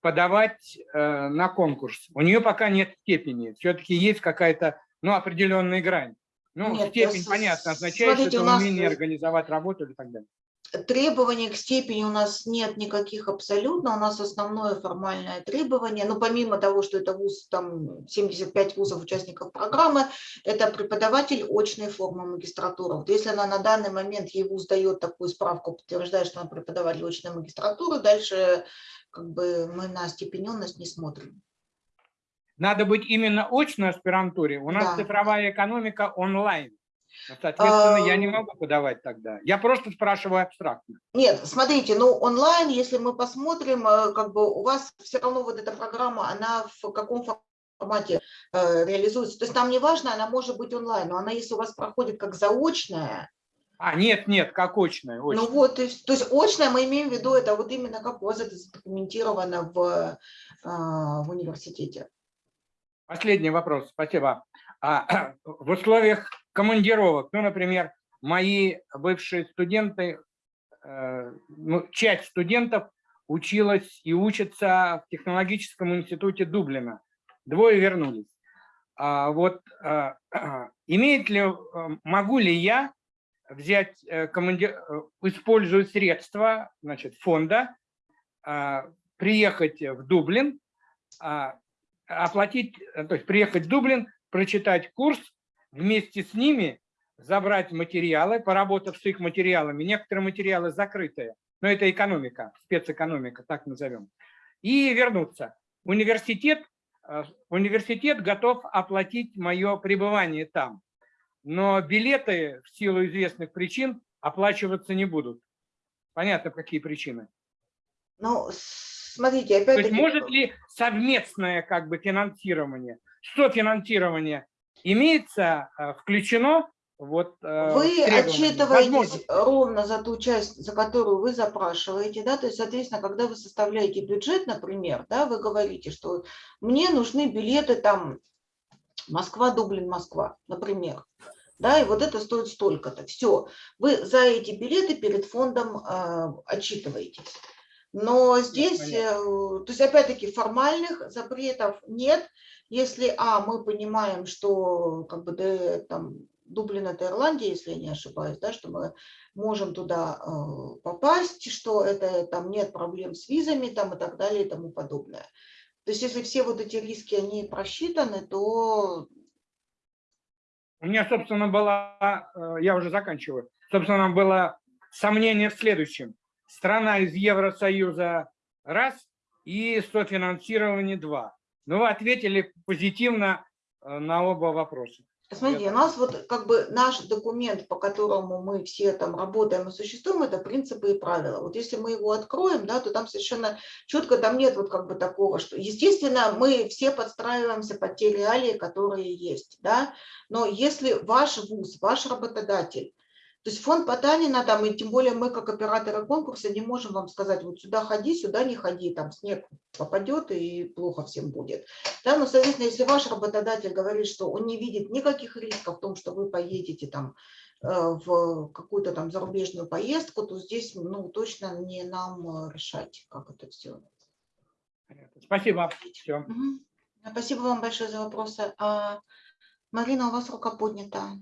D: подавать э, на конкурс. У нее пока нет степени, все-таки есть какая-то ну, определенная грань. Ну, нет, степень, понятно, означает, смотрите, что это умение организовать работу и так далее
A: требований к степени у нас нет никаких абсолютно, у нас основное формальное требование, ну помимо того, что это вуз, там 75 вузов участников программы, это преподаватель очной формы магистратуры. Вот если она на данный момент, ей вуз дает такую справку, подтверждает, что она преподаватель очной магистратуры, дальше как бы мы на степененность не смотрим.
D: Надо быть именно очной аспирантуре. У нас да. цифровая экономика онлайн. Ну, соответственно, я не могу подавать тогда. Я просто спрашиваю абстрактно.
A: Нет, смотрите, ну онлайн, если мы посмотрим, э, как бы у вас все равно вот эта программа, она в каком формате э, реализуется. То есть нам не важно, она может быть онлайн, но она, если у вас проходит как заочная,
D: а, нет, нет, как очная.
A: очная. Ну вот, то есть, то есть очная мы имеем в виду, это вот именно как у вас это задокументировано в, э, в университете.
D: Последний вопрос, спасибо. А, в условиях командировок. Ну, например, мои бывшие студенты, э, ну, часть студентов училась и учится в технологическом институте Дублина. Двое вернулись. А вот а, имеет ли, э, могу ли я взять, э, командир, используя средства значит, фонда, приехать в Дублин, оплатить, то есть приехать в Дублин, прочитать курс вместе с ними забрать материалы, поработав с их материалами. Некоторые материалы закрытые, но это экономика, спецэкономика, так назовем. И вернуться. Университет, э, университет готов оплатить мое пребывание там, но билеты в силу известных причин оплачиваться не будут. Понятно, какие причины.
A: Ну, смотрите, опять То есть
D: может ли совместное как бы финансирование, софинансирование имеется, э, включено вот,
A: э, вы отчитываетесь ровно за ту часть, за которую вы запрашиваете, да, то есть, соответственно, когда вы составляете бюджет, например, да, вы говорите, что мне нужны билеты там Москва, Дублин, Москва, например, да, и вот это стоит столько-то. Все, вы за эти билеты перед фондом э, отчитываетесь. Но здесь, э, то есть, опять-таки, формальных запретов нет, если, а, мы понимаем, что как бы да, там Дублин это Ирландия, если я не ошибаюсь, да, что мы можем туда э, попасть, что это там нет проблем с визами там и так далее и тому подобное. То есть если все вот эти риски, они просчитаны, то...
D: У меня, собственно, было, э, я уже заканчиваю, собственно, было сомнение в следующем. Страна из Евросоюза раз и софинансирование два. Ну, вы ответили позитивно э, на оба вопроса.
A: Смотрите, у нас вот как бы наш документ, по которому мы все там работаем и существуем, это принципы и правила. Вот если мы его откроем, да, то там совершенно четко, там нет вот как бы такого, что, естественно, мы все подстраиваемся под те реалии, которые есть, да, но если ваш вуз, ваш работодатель То есть фонд Потанина, там, и тем более мы, как операторы конкурса, не можем вам сказать, вот сюда ходи, сюда не ходи, там снег попадет и плохо всем будет. Да, но, соответственно, если ваш работодатель говорит, что он не видит никаких рисков в том, что вы поедете там э, в какую-то там зарубежную поездку, то здесь, ну, точно не нам решать, как это все.
D: Спасибо. Все.
A: Угу. Спасибо вам большое за вопросы. А, Марина, у вас рука поднята.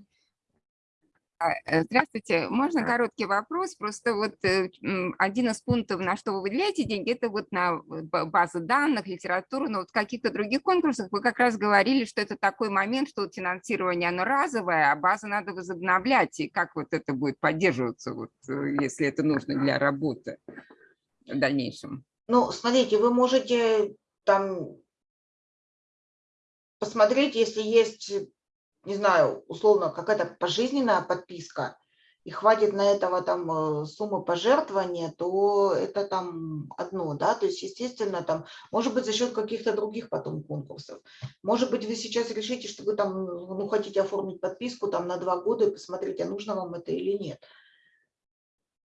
F: А, э, здравствуйте. Можно короткий вопрос? Просто вот э, один из пунктов, на что вы выделяете деньги, это вот на базы данных, литературу, но вот в каких-то других конкурсах вы как раз говорили, что это такой момент, что вот финансирование, оно разовое, а базы надо возобновлять. И как вот это будет поддерживаться, вот, э, если это нужно для работы в дальнейшем?
A: Ну, смотрите, вы можете там посмотреть, если есть не знаю, условно, какая-то пожизненная подписка, и хватит на этого там э, суммы пожертвования, то это там одно, да, то есть, естественно, там, может быть, за счет каких-то других потом конкурсов. Может быть, вы сейчас решите, что вы там, ну, хотите оформить подписку там на два года и посмотреть, а нужно вам это или нет.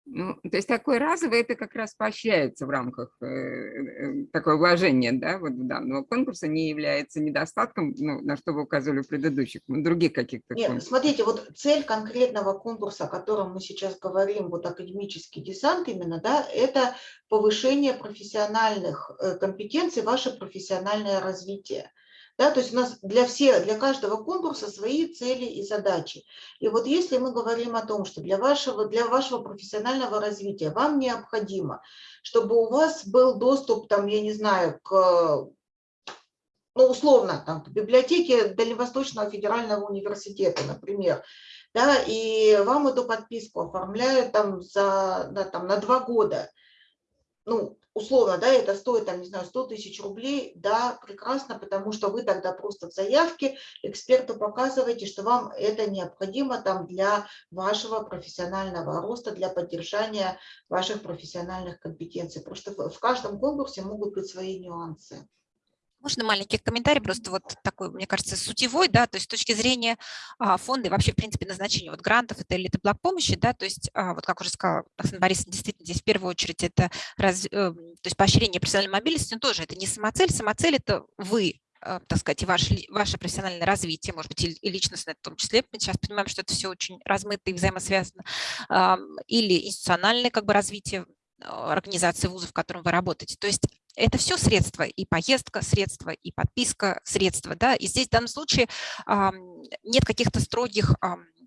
F: Ну, то есть такое разовое, это как раз поощряется в рамках э, э, такое вложение, да, вот данного конкурса не является недостатком, ну, на что вы указывали в предыдущих, других каких-то
A: Нет,
F: конкурсах.
A: смотрите, вот цель конкретного конкурса, о котором мы сейчас говорим, вот академический десант именно, да, это повышение профессиональных э, компетенций, ваше профессиональное развитие. Да, то есть у нас для, всех, для каждого конкурса свои цели и задачи. И вот если мы говорим о том, что для вашего, для вашего профессионального развития вам необходимо, чтобы у вас был доступ, там, я не знаю, к ну, условно, там, к библиотеке Дальневосточного федерального университета, например, да, и вам эту подписку оформляют там, за, да, там, на два года, ну, условно, да, это стоит, там, не знаю, 100 тысяч рублей, да, прекрасно, потому что вы тогда просто в заявке эксперту показываете, что вам это необходимо там для вашего профессионального роста, для поддержания ваших профессиональных компетенций. Что в каждом конкурсе могут быть свои нюансы.
B: Можно маленький комментарий, просто вот такой, мне кажется, сутевой, да, то есть с точки зрения а, фонда и вообще, в принципе, назначения вот грантов это или это блок помощи, да, то есть, а, вот как уже сказала Оксана Борисовна, действительно, здесь в первую очередь это раз, э, то есть поощрение профессиональной мобильности, но тоже это не самоцель, самоцель это вы, э, так сказать, и ваше, ваше профессиональное развитие, может быть, и, и личностное в том числе. Мы сейчас понимаем, что это все очень размыто и взаимосвязано. Или институциональное как бы развитие а, организации вузов, в котором вы работаете. То есть это все средства, и поездка средства, и подписка средства. Да? И здесь в данном случае нет каких-то строгих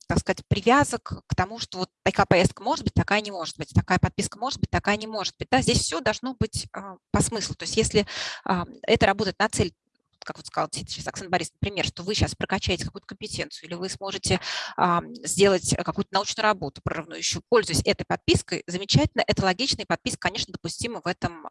B: так сказать, привязок к тому, что вот такая поездка может быть, такая не может быть, такая подписка может быть, такая не может быть. Да? Здесь все должно быть а, по смыслу. То есть если это работает на цель как вот сказал сейчас Оксана Борисовна, например, что вы сейчас прокачаете какую-то компетенцию или вы сможете сделать какую-то научную работу прорывную пользуясь этой подпиской, замечательно, это логично, и подписка, конечно, допустима в этом,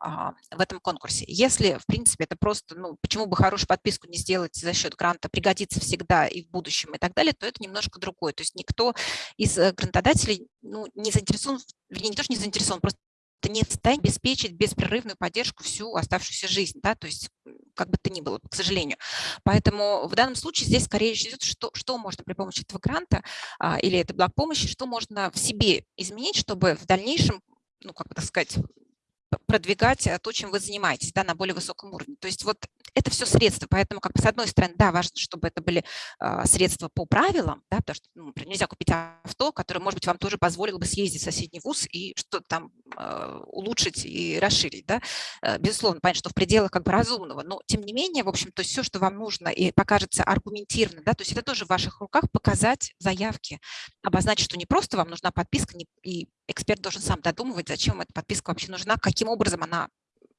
B: в этом конкурсе. Если, в принципе, это просто, ну, почему бы хорошую подписку не сделать за счет гранта, пригодится всегда и в будущем и так далее, то это немножко другое. То есть никто из э, грантодателей ну, не заинтересован, вернее, не то, что не заинтересован, просто это не в состоянии обеспечить беспрерывную поддержку всю оставшуюся жизнь, да, то есть как бы то ни было, к сожалению. Поэтому в данном случае здесь скорее речь идет, что, что можно при помощи этого гранта а, или этой благ помощи, что можно в себе изменить, чтобы в дальнейшем, ну, как бы так сказать, продвигать то, чем вы занимаетесь, да, на более высоком уровне. То есть вот это все средства, поэтому как бы с одной стороны, да, важно, чтобы это были э, средства по правилам, да, потому что, ну, нельзя купить авто, которое, может быть, вам тоже позволило бы съездить в соседний вуз и что-то там э, улучшить и расширить, да. Э, безусловно, понятно, что в пределах как бы разумного, но тем не менее, в общем, то есть все, что вам нужно и покажется аргументированно, да, то есть это тоже в ваших руках показать заявки, обозначить, что не просто вам нужна подписка, и эксперт должен сам додумывать, зачем эта подписка вообще нужна, каким образом она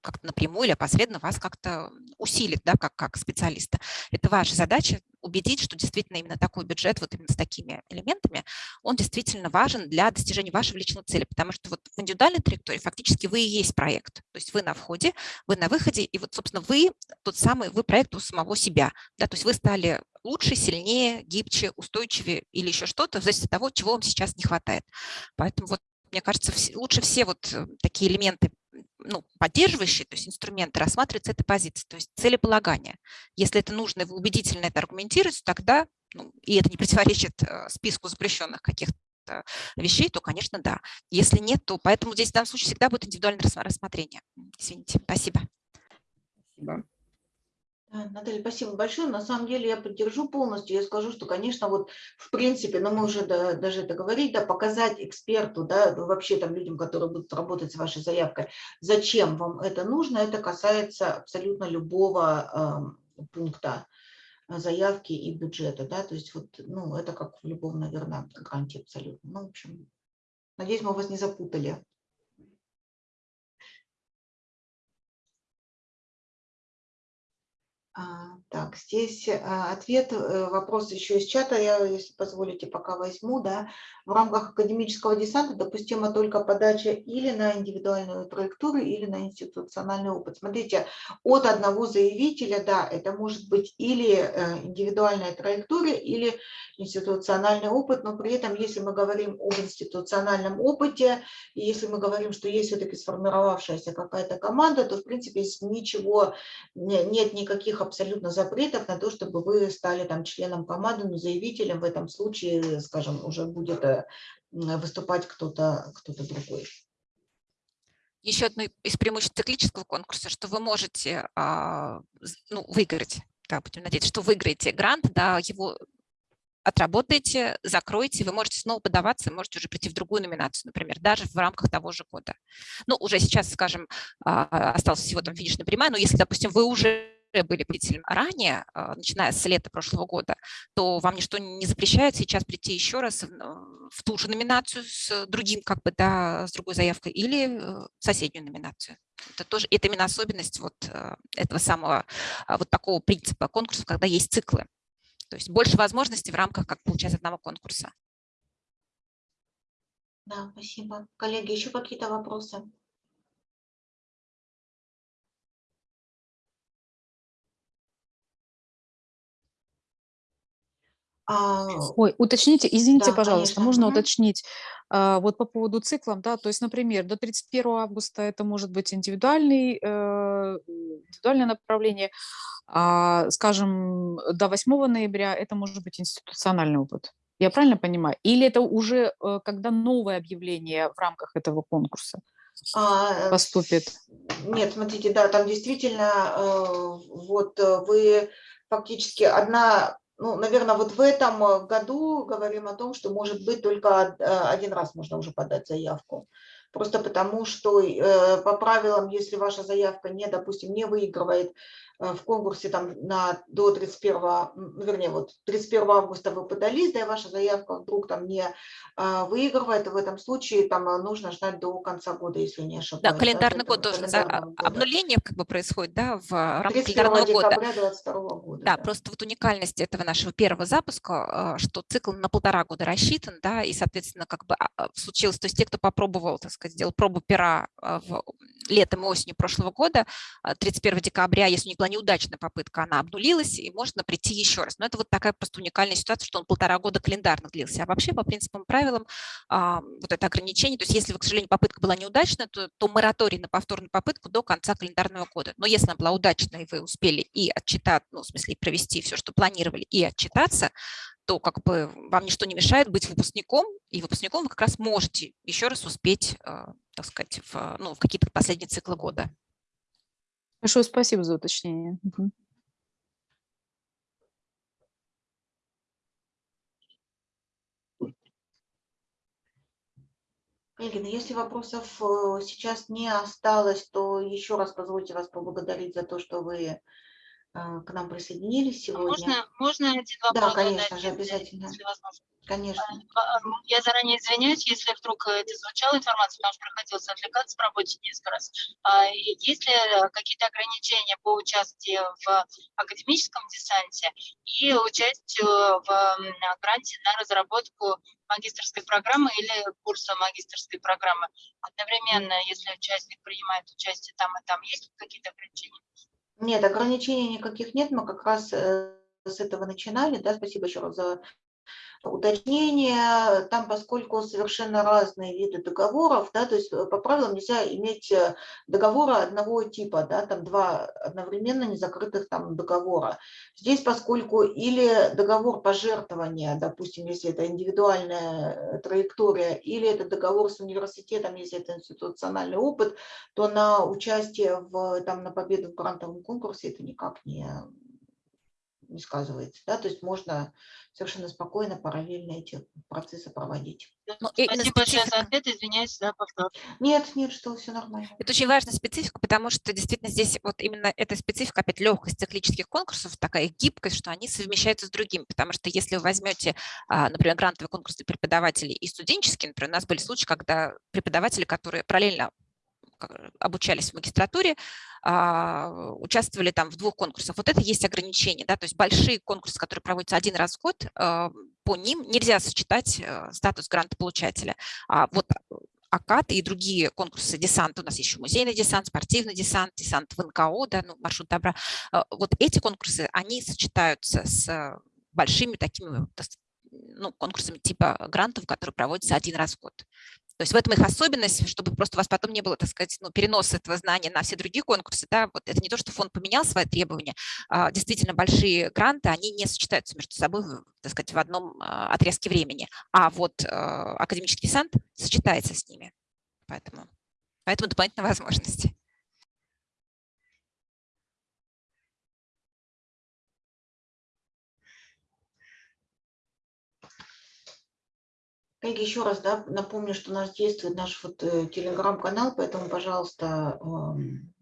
B: как-то напрямую или опосредованно вас как-то усилит, да, как, как специалиста. Это ваша задача убедить, что действительно именно такой бюджет, вот именно с такими элементами, он действительно важен для достижения вашего личного цели, потому что вот в индивидуальной траектории фактически вы и есть проект. То есть вы на входе, вы на выходе, и вот, собственно, вы тот самый, вы проект у самого себя. Да, то есть вы стали лучше, сильнее, гибче, устойчивее или еще что-то, в зависимости от того, чего вам сейчас не хватает. Поэтому вот мне кажется, лучше все вот э, такие элементы ну, поддерживающие, то есть инструменты, рассматривать с этой позиции, то есть целеполагание. Если это нужно, и вы убедительно это аргументируете, тогда, ну, и это не противоречит э, списку запрещенных каких-то вещей, то, конечно, да. Если нет, то поэтому здесь в данном случае всегда будет индивидуальное рассмотрение. Извините, спасибо.
F: Спасибо.
A: Наталья, спасибо большое. На самом деле я поддержу полностью. Я скажу, что, конечно, вот в принципе, но мы уже да, даже это говорили, да, показать эксперту, да, ну, вообще там людям, которые будут работать с вашей заявкой, зачем вам это нужно, это касается абсолютно любого э, пункта заявки и бюджета, да, то есть вот, ну, это как в любом, наверное, гранте абсолютно. Ну, в общем, надеюсь, мы вас не запутали. Так, здесь а, ответ, э, вопрос еще из чата, я, если позволите, пока возьму, да. В рамках академического десанта допустима только подача или на индивидуальную траекторию, или на институциональный опыт. Смотрите, от одного заявителя, да, это может быть или э, индивидуальная траектория, или институциональный опыт, но при этом, если мы говорим об институциональном опыте, и если мы говорим, что есть все-таки сформировавшаяся какая-то команда, то, в принципе, ничего, нет никаких абсолютно запретов на то, чтобы вы стали там членом команды, но заявителем в этом случае, скажем, уже будет э, выступать кто-то кто, -то, другой.
B: Еще одно из преимуществ циклического конкурса, что вы можете а, ну, выиграть, да, будем надеяться, что выиграете грант, да, его отработаете, закроете, вы можете снова подаваться, можете уже прийти в другую номинацию, например, даже в рамках того же года. Ну, уже сейчас, скажем, а, осталось всего там финишная прямая, но если, допустим, вы уже были победителем ранее, а, начиная с лета прошлого года, то вам ничто не запрещает сейчас прийти еще раз в ту же номинацию с другим, как бы, да, с другой заявкой или в соседнюю номинацию. Это тоже, это именно особенность вот э, этого самого, а, вот такого принципа конкурса, когда есть циклы. То есть больше возможностей в рамках, как получается, одного конкурса.
A: Да, спасибо. Коллеги, еще какие-то вопросы?
G: Ой, уточните, извините,
A: да,
G: пожалуйста,
A: конечно.
G: можно уточнить а, вот по поводу циклов, да, то есть, например, до 31 августа это может быть индивидуальный, э, индивидуальное направление, а, скажем, до 8 ноября это может быть институциональный опыт. Я правильно понимаю? Или это уже э, когда новое объявление в рамках этого конкурса
A: А, э,
G: поступит?
A: Нет, смотрите, да, там действительно вот вы фактически одна ну, наверное, вот в этом э, году говорим о том, что, может быть, только э, один раз можно уже подать заявку. Просто потому, что э, по правилам, если ваша заявка не, допустим, не выигрывает в конкурсе там на, до 31, ну, вернее, вот 31 августа вы подались, да, и ваша заявка вдруг там не а, выигрывает, в этом случае там э, нужно ждать до конца года, если не ошибаюсь.
B: Да, календарный
A: да,
B: год тоже, за, а, обнуление как бы происходит, да, в рамках календарного года.
A: 22 года.
B: Да, да, просто вот уникальность этого нашего первого запуска, а, что цикл на полтора года рассчитан, да, и, соответственно, как бы а, случилось, то есть те, кто попробовал, так сказать, сделал пробу пера в летом и осенью прошлого года, 31 декабря, если у них неудачная попытка, она обнулилась, и можно прийти еще раз. Но это вот такая просто уникальная ситуация, что он полтора года календарно длился. А вообще, по принципам правилам, а, вот это ограничение, то есть если, к сожалению, попытка была неудачная, то, то мораторий на повторную попытку до конца календарного года. Но если она была удачная, и вы успели и отчитать, ну, в смысле, провести все, что планировали, и отчитаться, то как бы вам ничто не мешает быть выпускником, и выпускником вы как раз можете еще раз успеть, а, так сказать, в, ну, в какие-то последние циклы года.
G: Большое спасибо за уточнение.
A: Ну, если вопросов э, сейчас не осталось, то еще раз позвольте вас поблагодарить за то, что вы к нам присоединились
H: а
A: сегодня.
H: Можно, можно один вопрос?
A: Да, конечно
H: задать,
A: же, обязательно.
H: Если возможно.
A: Конечно.
H: А, я заранее извиняюсь, если вдруг это звучала информация, потому что приходилось отвлекаться в работе несколько раз. А, есть ли какие-то ограничения по участию в академическом десанте и участию в гранте на разработку магистрской программы или курса магистрской программы? Одновременно, если участник принимает участие там и там, есть какие-то ограничения?
A: Нет, ограничений никаких нет. Мы как раз э, с этого начинали. Да, спасибо еще раз за уточнение, там, поскольку совершенно разные виды договоров, да, то есть э, по правилам нельзя иметь э, договора одного типа, да, там два одновременно незакрытых там договора. Здесь, поскольку или договор пожертвования, допустим, если это индивидуальная э, траектория, или это договор с университетом, если это институциональный опыт, то на участие в, там, на победу в грантовом конкурсе это никак не не сказывается. Да? То есть можно совершенно спокойно, параллельно эти процессы проводить.
B: Ну, именно
H: Спасибо большое за ответ, извиняюсь за повтор.
A: Нет, нет, что все нормально.
B: Это очень важная специфика, потому что действительно здесь вот именно эта специфика, опять легкость циклических конкурсов, такая гибкость, что они совмещаются с другими. Потому что если вы возьмете, а, например, грантовый конкурс для преподавателей и студенческий, например, у нас были случаи, когда преподаватели, которые параллельно обучались в магистратуре, а, участвовали там в двух конкурсах. Вот это есть ограничение, да, то есть большие конкурсы, которые проводятся один раз в год, а, по ним нельзя сочетать э, статус грантополучателя. А вот АКАТ и другие конкурсы десанта, у нас еще музейный десант, спортивный десант, десант в НКО, да, ну, маршрут добра. А, Вот эти конкурсы, они сочетаются с большими такими дос- ну, конкурсами типа грантов, которые проводятся один раз в год. То есть в этом их особенность, чтобы просто у вас потом не было, так сказать, ну, переноса этого знания на все другие конкурсы. Да? Вот это не то, что фонд поменял свои требования. а Действительно, большие гранты, они не сочетаются между собой, так сказать, в одном а, отрезке времени. А вот а, академический десант сочетается с ними. Поэтому, поэтому дополнительные возможности.
A: Коллеги, еще раз да, напомню, что у нас действует наш вот э, телеграм-канал, поэтому, пожалуйста, эм,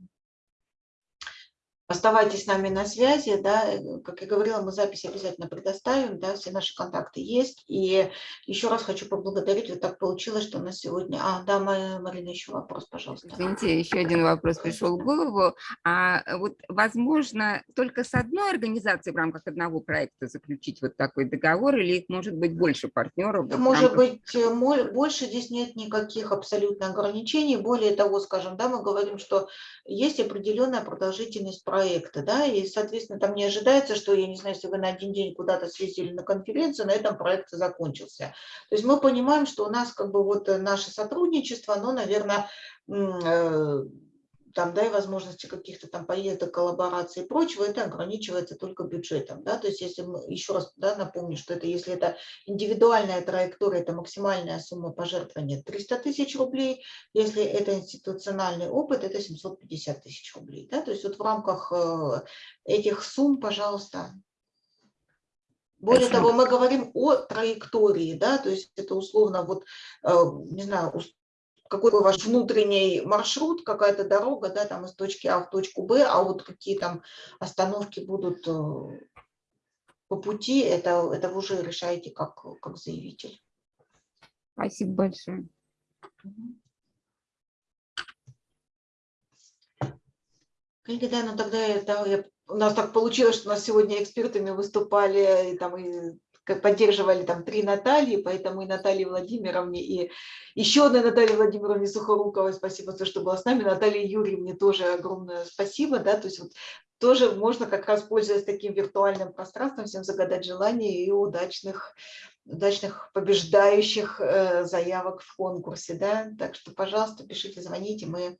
A: оставайтесь с нами на связи. Да. э, Как я говорила, мы запись обязательно предоставим, да, все наши контакты есть. И еще раз хочу поблагодарить, вот так получилось, что у нас сегодня... А, да, Ма- Марина, еще вопрос, пожалуйста.
F: Извините, еще один вопрос пришел в голову. А вот возможно только с одной организацией в рамках одного проекта заключить вот такой договор, или их может быть больше партнеров? в
A: Может
F: рамках-
A: быть, э, больше здесь нет никаких абсолютно ограничений. Более того, скажем, да, мы говорим, что есть определенная продолжительность проекта, да, и, соответственно, там не ожидается, что, я не знаю, если вы на один день куда-то съездили на конференцию, на этом проект закончился. То есть мы понимаем, что у нас как бы вот э, наше сотрудничество, оно, наверное, там, да, и возможности каких-то там поездок, коллабораций и прочего, это ограничивается только бюджетом, да, то есть если мы, еще раз, да, напомню, что это, если это индивидуальная траектория, это максимальная сумма пожертвования 300 тысяч рублей, если это институциональный опыт, это 750 тысяч рублей, да, то есть вот в рамках э, этих сумм, пожалуйста, более
F: Спасибо.
A: того, мы говорим о траектории, да, то есть это условно вот, э, не знаю, какой ваш внутренний маршрут, какая-то дорога, да, там из точки А в точку Б, а вот какие там остановки будут э, по пути, это, это вы уже решаете как, как заявитель.
F: Спасибо большое.
A: Коллеги, да, ну тогда да, я- у нас так получилось, что у нас сегодня экспертами выступали и там и поддерживали там три Натальи, поэтому и Наталье Владимировне, и еще одной Наталье Владимировне Сухоруковой спасибо за то, что была с нами, Наталье Юрьевне тоже огромное спасибо, да, то есть вот тоже можно как раз, пользуясь таким виртуальным пространством, всем загадать желание и удачных, удачных побеждающих э, заявок в конкурсе, да, так что, пожалуйста, пишите, звоните, мы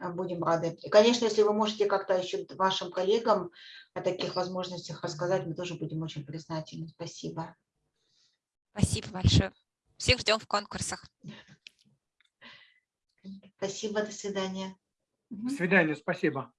A: Будем рады. И, конечно, если вы можете как-то еще вашим коллегам о таких возможностях рассказать, мы тоже будем очень признательны. Спасибо.
B: Спасибо большое. Всех ждем в конкурсах.
A: Спасибо, до свидания.
D: До свидания, спасибо.